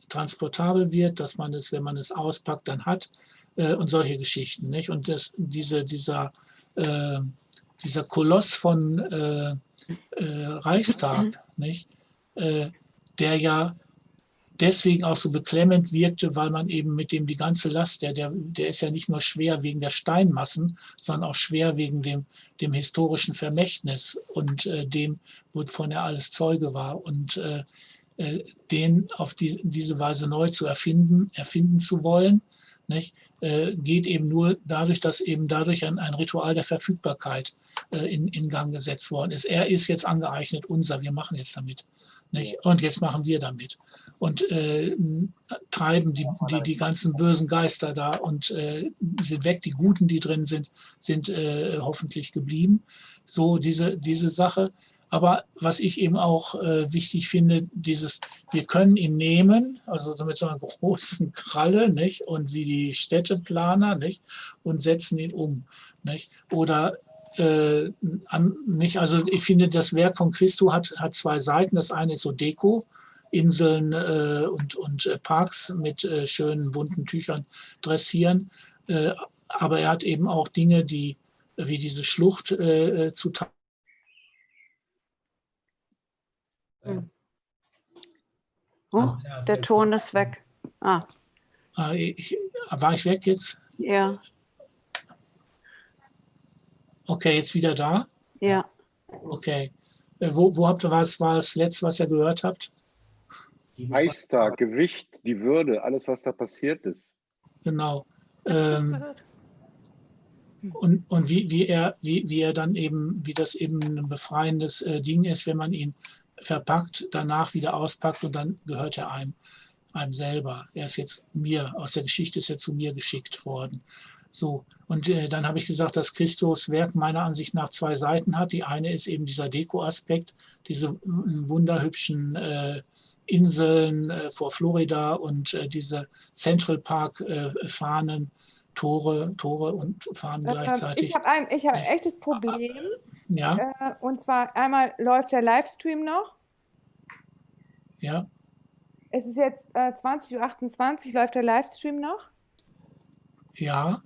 transportabel wird, dass man es, wenn man es auspackt, dann hat äh, und solche Geschichten. Nicht? Und das, diese, dieser, äh, dieser Koloss von äh, äh, Reichstag, nicht? Äh, der ja deswegen auch so beklemmend wirkte, weil man eben mit dem die ganze Last, der, der, der ist ja nicht nur schwer wegen der Steinmassen, sondern auch schwer wegen dem, dem historischen Vermächtnis und äh, dem, wovon er alles Zeuge war. Und äh, äh, den auf die, diese Weise neu zu erfinden, erfinden zu wollen, nicht, geht eben nur dadurch, dass eben dadurch ein, ein Ritual der Verfügbarkeit äh, in, in Gang gesetzt worden ist. Er ist jetzt angeeignet, unser, wir machen jetzt damit. Nicht? Und jetzt machen wir damit. Und äh, treiben die, die, die ganzen bösen Geister da und äh, sind weg. Die Guten, die drin sind, sind äh, hoffentlich geblieben. So diese, diese Sache. Aber was ich eben auch äh, wichtig finde, dieses, wir können ihn nehmen, also mit so einer großen Kralle, nicht? Und wie die Städteplaner, nicht? Und setzen ihn um, nicht? Oder äh, an, nicht, also ich finde, das Werk von Christo hat, hat zwei Seiten. Das eine ist so Deko, Inseln äh, und, und äh, Parks mit äh, schönen bunten Tüchern dressieren. Äh, aber er hat eben auch Dinge, die wie diese Schlucht äh, zu Oh, Andreas, der Ton ist weg. Ah, Ah, ich, war ich weg jetzt? ja, Okay, jetzt wieder da. ja. Okay. Äh, wo, wo habt ihr was, war das letzte, was ihr gehört habt? Reichstag, Gewicht, die Würde, alles, was da passiert ist. Genau. Ähm, gehört. und und wie, wie, er, wie, wie er dann eben, wie das eben ein befreiendes äh, Ding ist, wenn man ihn verpackt, danach wieder auspackt und dann gehört er einem, einem selber. Er ist jetzt mir, aus der Geschichte ist er zu mir geschickt worden. So, und äh, dann habe ich gesagt, dass Christus Werk meiner Ansicht nach zwei Seiten hat. Die eine ist eben dieser Deko-Aspekt, diese mm, wunderhübschen äh, Inseln äh, vor Florida und äh, diese Central Park äh, Fahnen, Tore, Tore und Fahnen gleichzeitig. Ich habe ein, ich hab ein echtes Problem. Ja, Äh, und zwar einmal läuft der Livestream noch. ja. Es ist jetzt äh, 20.28 Uhr, läuft der Livestream noch? Ja,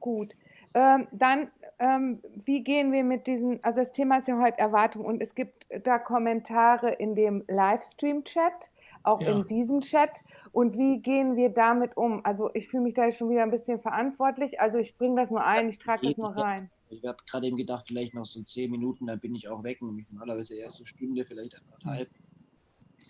Gut. Ähm, dann, ähm, wie gehen wir mit diesen, also das Thema ist ja heute Erwartung und es gibt da Kommentare in dem Livestream-Chat, auch Ja. in diesem Chat. Und wie gehen wir damit um? Also ich fühle mich da schon wieder ein bisschen verantwortlich. Also ich bringe das nur ein, ich trage das nur rein. Ich habe gerade eben gedacht, vielleicht noch so zehn Minuten, dann bin ich auch weg. Nämlich normalerweise erst eine Stunde, vielleicht anderthalb.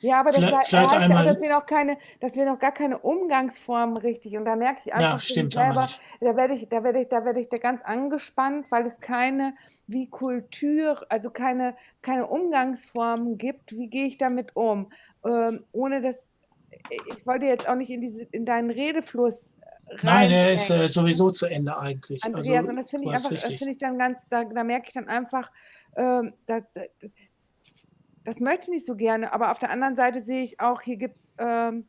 Ja, aber das Vielleicht- heißt ja auch, dass wir noch keine, dass wir noch gar keine Umgangsformen richtig. Und da merke ich einfach ja, stimmt, selber, da werde ich, da werde ich, da werde ich da ganz angespannt, weil es keine wie Kultur, also keine, keine Umgangsformen gibt. Wie gehe ich damit um? Ähm, ohne dass ich wollte jetzt auch nicht in, diese, in deinen Redefluss Nein, er ist äh, sowieso zu Ende eigentlich. Andreas, also, und das finde ich einfach, das richtig. finde ich dann ganz, da, da merke ich dann einfach, ähm, da, da, das möchte ich nicht so gerne, aber auf der anderen Seite sehe ich auch, hier gibt es ähm,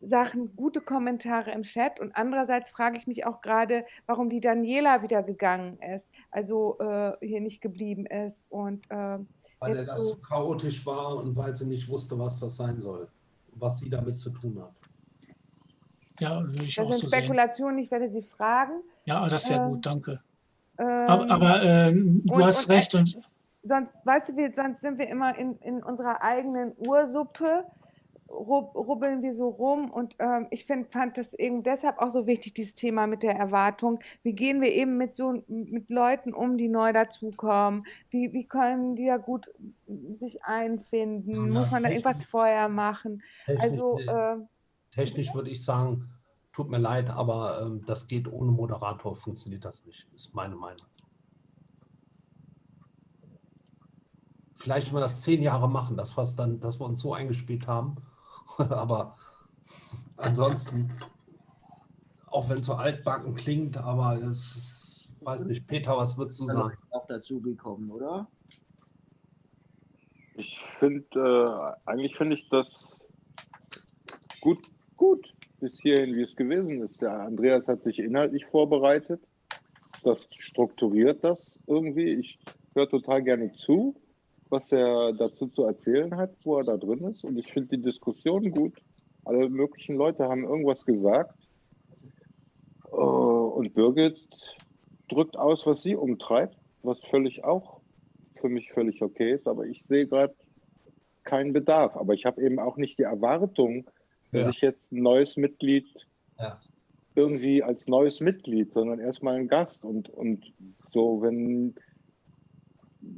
Sachen, gute Kommentare im Chat und andererseits frage ich mich auch gerade, warum die Daniela wieder gegangen ist, also äh, hier nicht geblieben ist und ähm, Weil er das so, chaotisch war und weil sie nicht wusste, was das sein soll, was sie damit zu tun hat. Ja, würde ich das auch sind so sehen. Spekulationen, ich werde sie fragen. Ja, das wäre Ähm, gut, danke. Ähm, Aber, aber äh, du und- hast und, äh, recht und sonst, weißt du, wir, sonst sind wir immer in, in unserer eigenen Ursuppe, rub, rubbeln wir so rum und ähm, ich find, fand das eben deshalb auch so wichtig, dieses Thema mit der Erwartung. Wie gehen wir eben mit so mit Leuten um, die neu dazukommen? Wie, wie können die da gut sich einfinden? Muss man da irgendwas vorher machen? Also, äh, Technisch würde ich sagen, tut mir leid, aber ähm, das geht ohne Moderator, funktioniert das nicht, ist meine Meinung. Vielleicht wenn wir das zehn Jahre machen, das was dann, dass wir uns so eingespielt haben. aber ansonsten, auch wenn es so altbacken klingt, aber es weiß nicht, Peter, was würdest du sagen? auch dazu gekommen, oder? Ich finde, äh, eigentlich finde ich das gut, gut bis hierhin, wie es gewesen ist. Der Andreas hat sich inhaltlich vorbereitet. Das strukturiert das irgendwie. Ich höre total gerne zu, was er dazu zu erzählen hat, wo er da drin ist. Und ich finde die Diskussion gut. Alle möglichen Leute haben irgendwas gesagt. Äh, Und Birgit drückt aus, was sie umtreibt, was völlig auch für mich völlig okay ist. Aber ich sehe gerade keinen Bedarf. Aber ich habe eben auch nicht die Erwartung, Ja. ich jetzt ein neues Mitglied Ja. irgendwie als neues Mitglied, sondern erstmal ein Gast. Und, und so, wenn,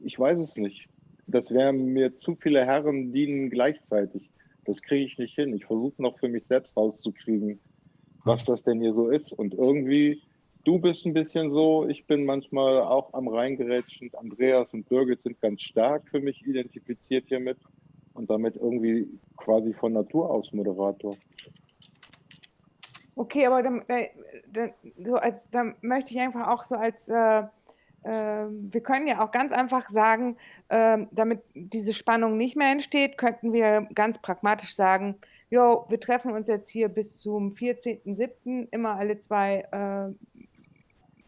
ich weiß es nicht. Das wären mir zu viele Herren dienen gleichzeitig. Das kriege ich nicht hin. Ich versuche noch für mich selbst rauszukriegen, was das denn hier so ist. Und irgendwie, du bist ein bisschen so, ich bin manchmal auch am Reingerätschen. Andreas und Birgit sind ganz stark für mich identifiziert hiermit und damit irgendwie quasi von Natur aus Moderator. Okay, aber dann, äh, dann, so als, dann möchte ich einfach auch so als, äh, äh, wir können ja auch ganz einfach sagen, ähm, damit diese Spannung nicht mehr entsteht, könnten wir ganz pragmatisch sagen, jo, wir treffen uns jetzt hier bis zum 14.07. immer alle zwei äh,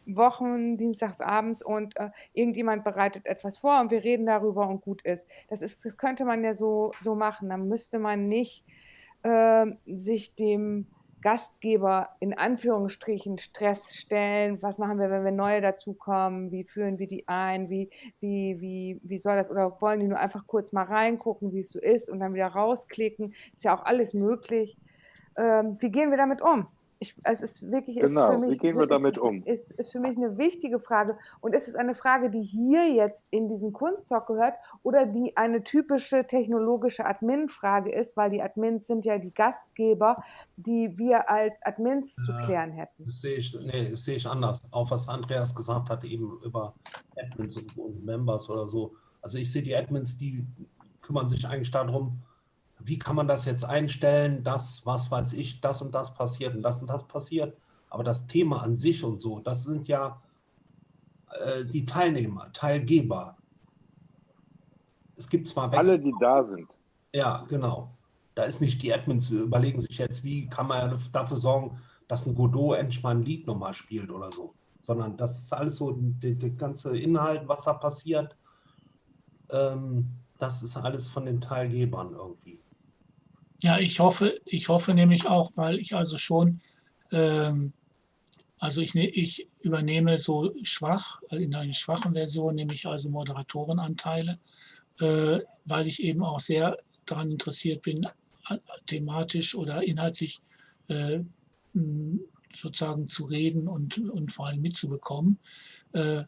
Wochen, dienstags abends und äh, irgendjemand bereitet etwas vor und wir reden darüber und gut ist. Das ist, das könnte man ja so, so machen. Dann müsste man nicht ähm, sich dem Gastgeber in Anführungsstrichen Stress stellen. Was machen wir, wenn wir neue dazukommen? Wie führen wir die ein? Wie, wie, wie, wie soll das? Oder wollen die nur einfach kurz mal reingucken, wie es so ist und dann wieder rausklicken? Ist ja auch alles möglich. Ähm, wie gehen wir damit um? Ich, es ist wirklich ist Genau, für wie mich, gehen wir ist, damit um? Ist, ist für mich eine wichtige Frage. Und ist es eine Frage, die hier jetzt in diesen Kunsttalk gehört oder die eine typische technologische Admin-Frage ist, weil die Admins sind ja die Gastgeber, die wir als Admins zu klären hätten. Das sehe ich, nee, das sehe ich anders. Auch was Andreas gesagt hat, eben über Admins und, und Members oder so. Also ich sehe die Admins, die kümmern sich eigentlich darum, wie kann man das jetzt einstellen, dass, was weiß ich, das und das passiert und das und das passiert. Aber das Thema an sich und so, das sind ja äh, die Teilnehmer, Teilgeber. Es gibt zwar Alle, die da sind. ja, genau. Da ist nicht die Admins überlegen sich jetzt, wie kann man dafür sorgen, dass ein Godot endlich mal ein Lied nochmal spielt oder so. Sondern das ist alles so, der, der ganze Inhalt, was da passiert, ähm, das ist alles von den Teilgebern irgendwie. Ja, ich hoffe, ich hoffe nämlich auch, weil ich also schon, ähm, also ich, ne- ich übernehme so schwach, äh, in einer schwachen Version nehme ich also Moderatorenanteile, äh, weil ich eben auch sehr daran interessiert bin, thematisch oder inhaltlich äh, sozusagen zu reden und, und vor allem mitzubekommen. Äh,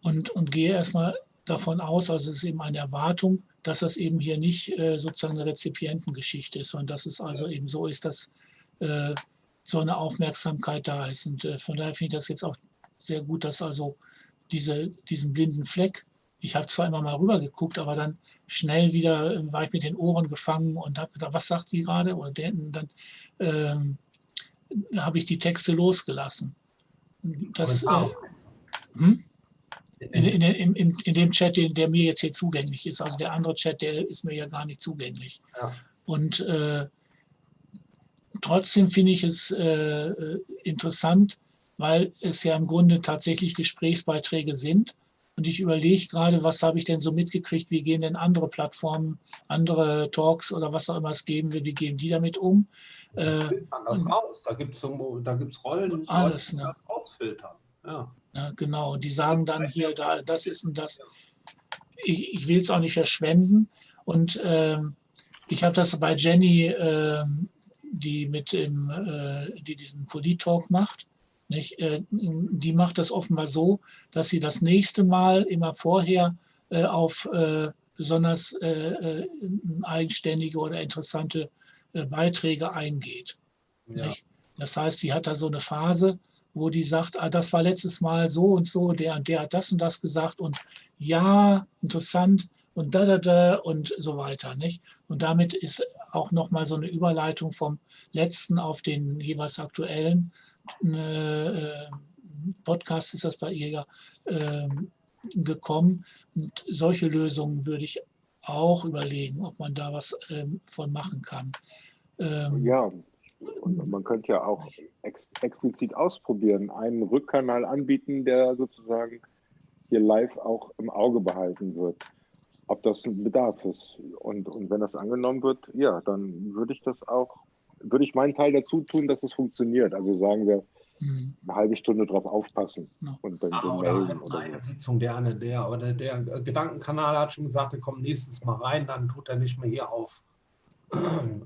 und, und gehe erstmal davon aus, also es ist eben eine Erwartung, dass das eben hier nicht äh, sozusagen eine Rezipientengeschichte ist, sondern dass es also eben so ist, dass äh, so eine Aufmerksamkeit da ist. Und äh, von daher finde ich das jetzt auch sehr gut, dass also diese, diesen blinden Fleck, ich habe zwar immer mal rüber geguckt, aber dann schnell wieder, äh, war ich mit den Ohren gefangen und habe gedacht, was sagt die gerade? Und dann ähm, habe ich die Texte losgelassen. Das, äh, hm? In, in, in, in, dem Chat, der mir jetzt hier zugänglich ist. Also der andere Chat, der ist mir ja gar nicht zugänglich. Ja. Und äh, trotzdem finde ich es äh, äh interessant, weil es ja im Grunde tatsächlich Gesprächsbeiträge sind. Und ich überlege gerade, was habe ich denn so mitgekriegt, wie gehen denn andere Plattformen, andere Talks oder was auch immer es geben wird, wie gehen die damit um? Das äh, anders raus, da gibt es da gibt's Rollen, alles, Leute, ne? ausfiltern. Ja. Ja. genau, die sagen dann hier, da, das ist und das. Ich, ich will es auch nicht verschwenden. Und ähm, ich habe das bei Jenny, ähm, die mit dem, äh, die diesen Polit-Talk macht, nicht? Äh, die macht das offenbar so, dass sie das nächste Mal immer vorher äh, auf äh, besonders eigenständige oder interessante Beiträge eingeht. Ja. Das heißt, sie hat da so eine Phase, wo die sagt, ah, das war letztes Mal so und so, der und der hat das und das gesagt und ja, interessant und da, da, da und so weiter. Nicht? Und damit ist auch nochmal so eine Überleitung vom letzten auf den jeweils aktuellen äh, Podcast ist das bei ihr ja äh, gekommen. Und solche Lösungen würde ich auch überlegen, ob man da was ähm, von machen kann. Ähm, ja, und man könnte ja auch ex explizit ausprobieren, einen Rückkanal anbieten, der sozusagen hier live auch im Auge behalten wird, ob das ein Bedarf ist. Und, und wenn das angenommen wird, ja, dann würde ich das auch würde ich meinen Teil dazu tun, dass es funktioniert. Also sagen wir, mhm. eine halbe Stunde drauf aufpassen ja. und dann ah, oder. Oder eine so. Sitzung, der eine, der oder der Gedankenkanal hat schon gesagt, er kommt nächstes Mal rein, dann tut er nicht mehr hier auf,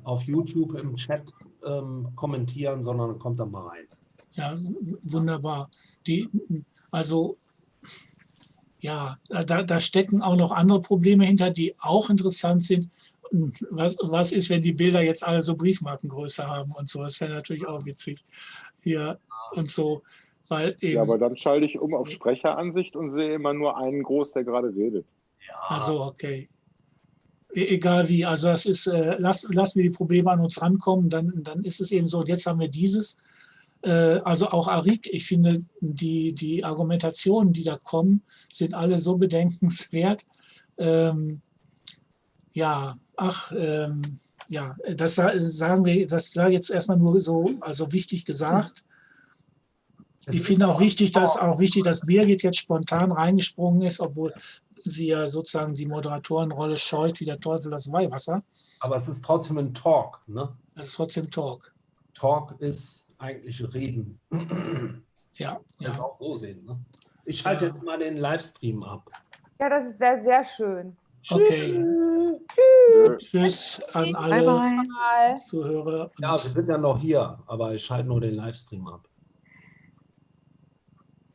auf YouTube im Chat ähm, kommentieren, sondern dann kommt er mal rein. Ja, wunderbar. Die, also ja, da, da stecken auch noch andere Probleme hinter, die auch interessant sind was, was ist, wenn die Bilder jetzt alle so Briefmarkengröße haben und so. Das wäre natürlich auch witzig. Hier und so. Weil eben, ja, aber dann schalte ich um auf Sprecheransicht und sehe immer nur einen groß, der gerade redet. Ja. Also okay. E egal wie, also das ist, äh, lass, lassen wir die Probleme an uns rankommen, dann, dann ist es eben so, und jetzt haben wir dieses. Äh, also auch Arik, ich finde, die, die Argumentationen, die da kommen, sind alle so bedenkenswert. Ähm, ja, ach, ähm, ja, das sagen wir, das sage jetzt erstmal nur so, also wichtig gesagt. Ich finde auch wichtig, dass auch wichtig, dass Birgit jetzt spontan reingesprungen ist, obwohl sie ja sozusagen die Moderatorenrolle scheut wie der Teufel das Weihwasser. Aber es ist trotzdem ein Talk, ne? Es ist trotzdem Talk. Talk ist eigentlich Reden. Ja. Kannst ja. auch so sehen, ne? Ich schalte ja. jetzt mal den Livestream ab. Ja, das wäre sehr schön. Okay. Tschüss. Tschüss an alle bye bye. Zuhörer. Ja, wir sind ja noch hier, aber ich schalte nur den Livestream ab.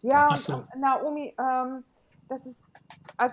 Ja, so. Naomi, ähm, das ist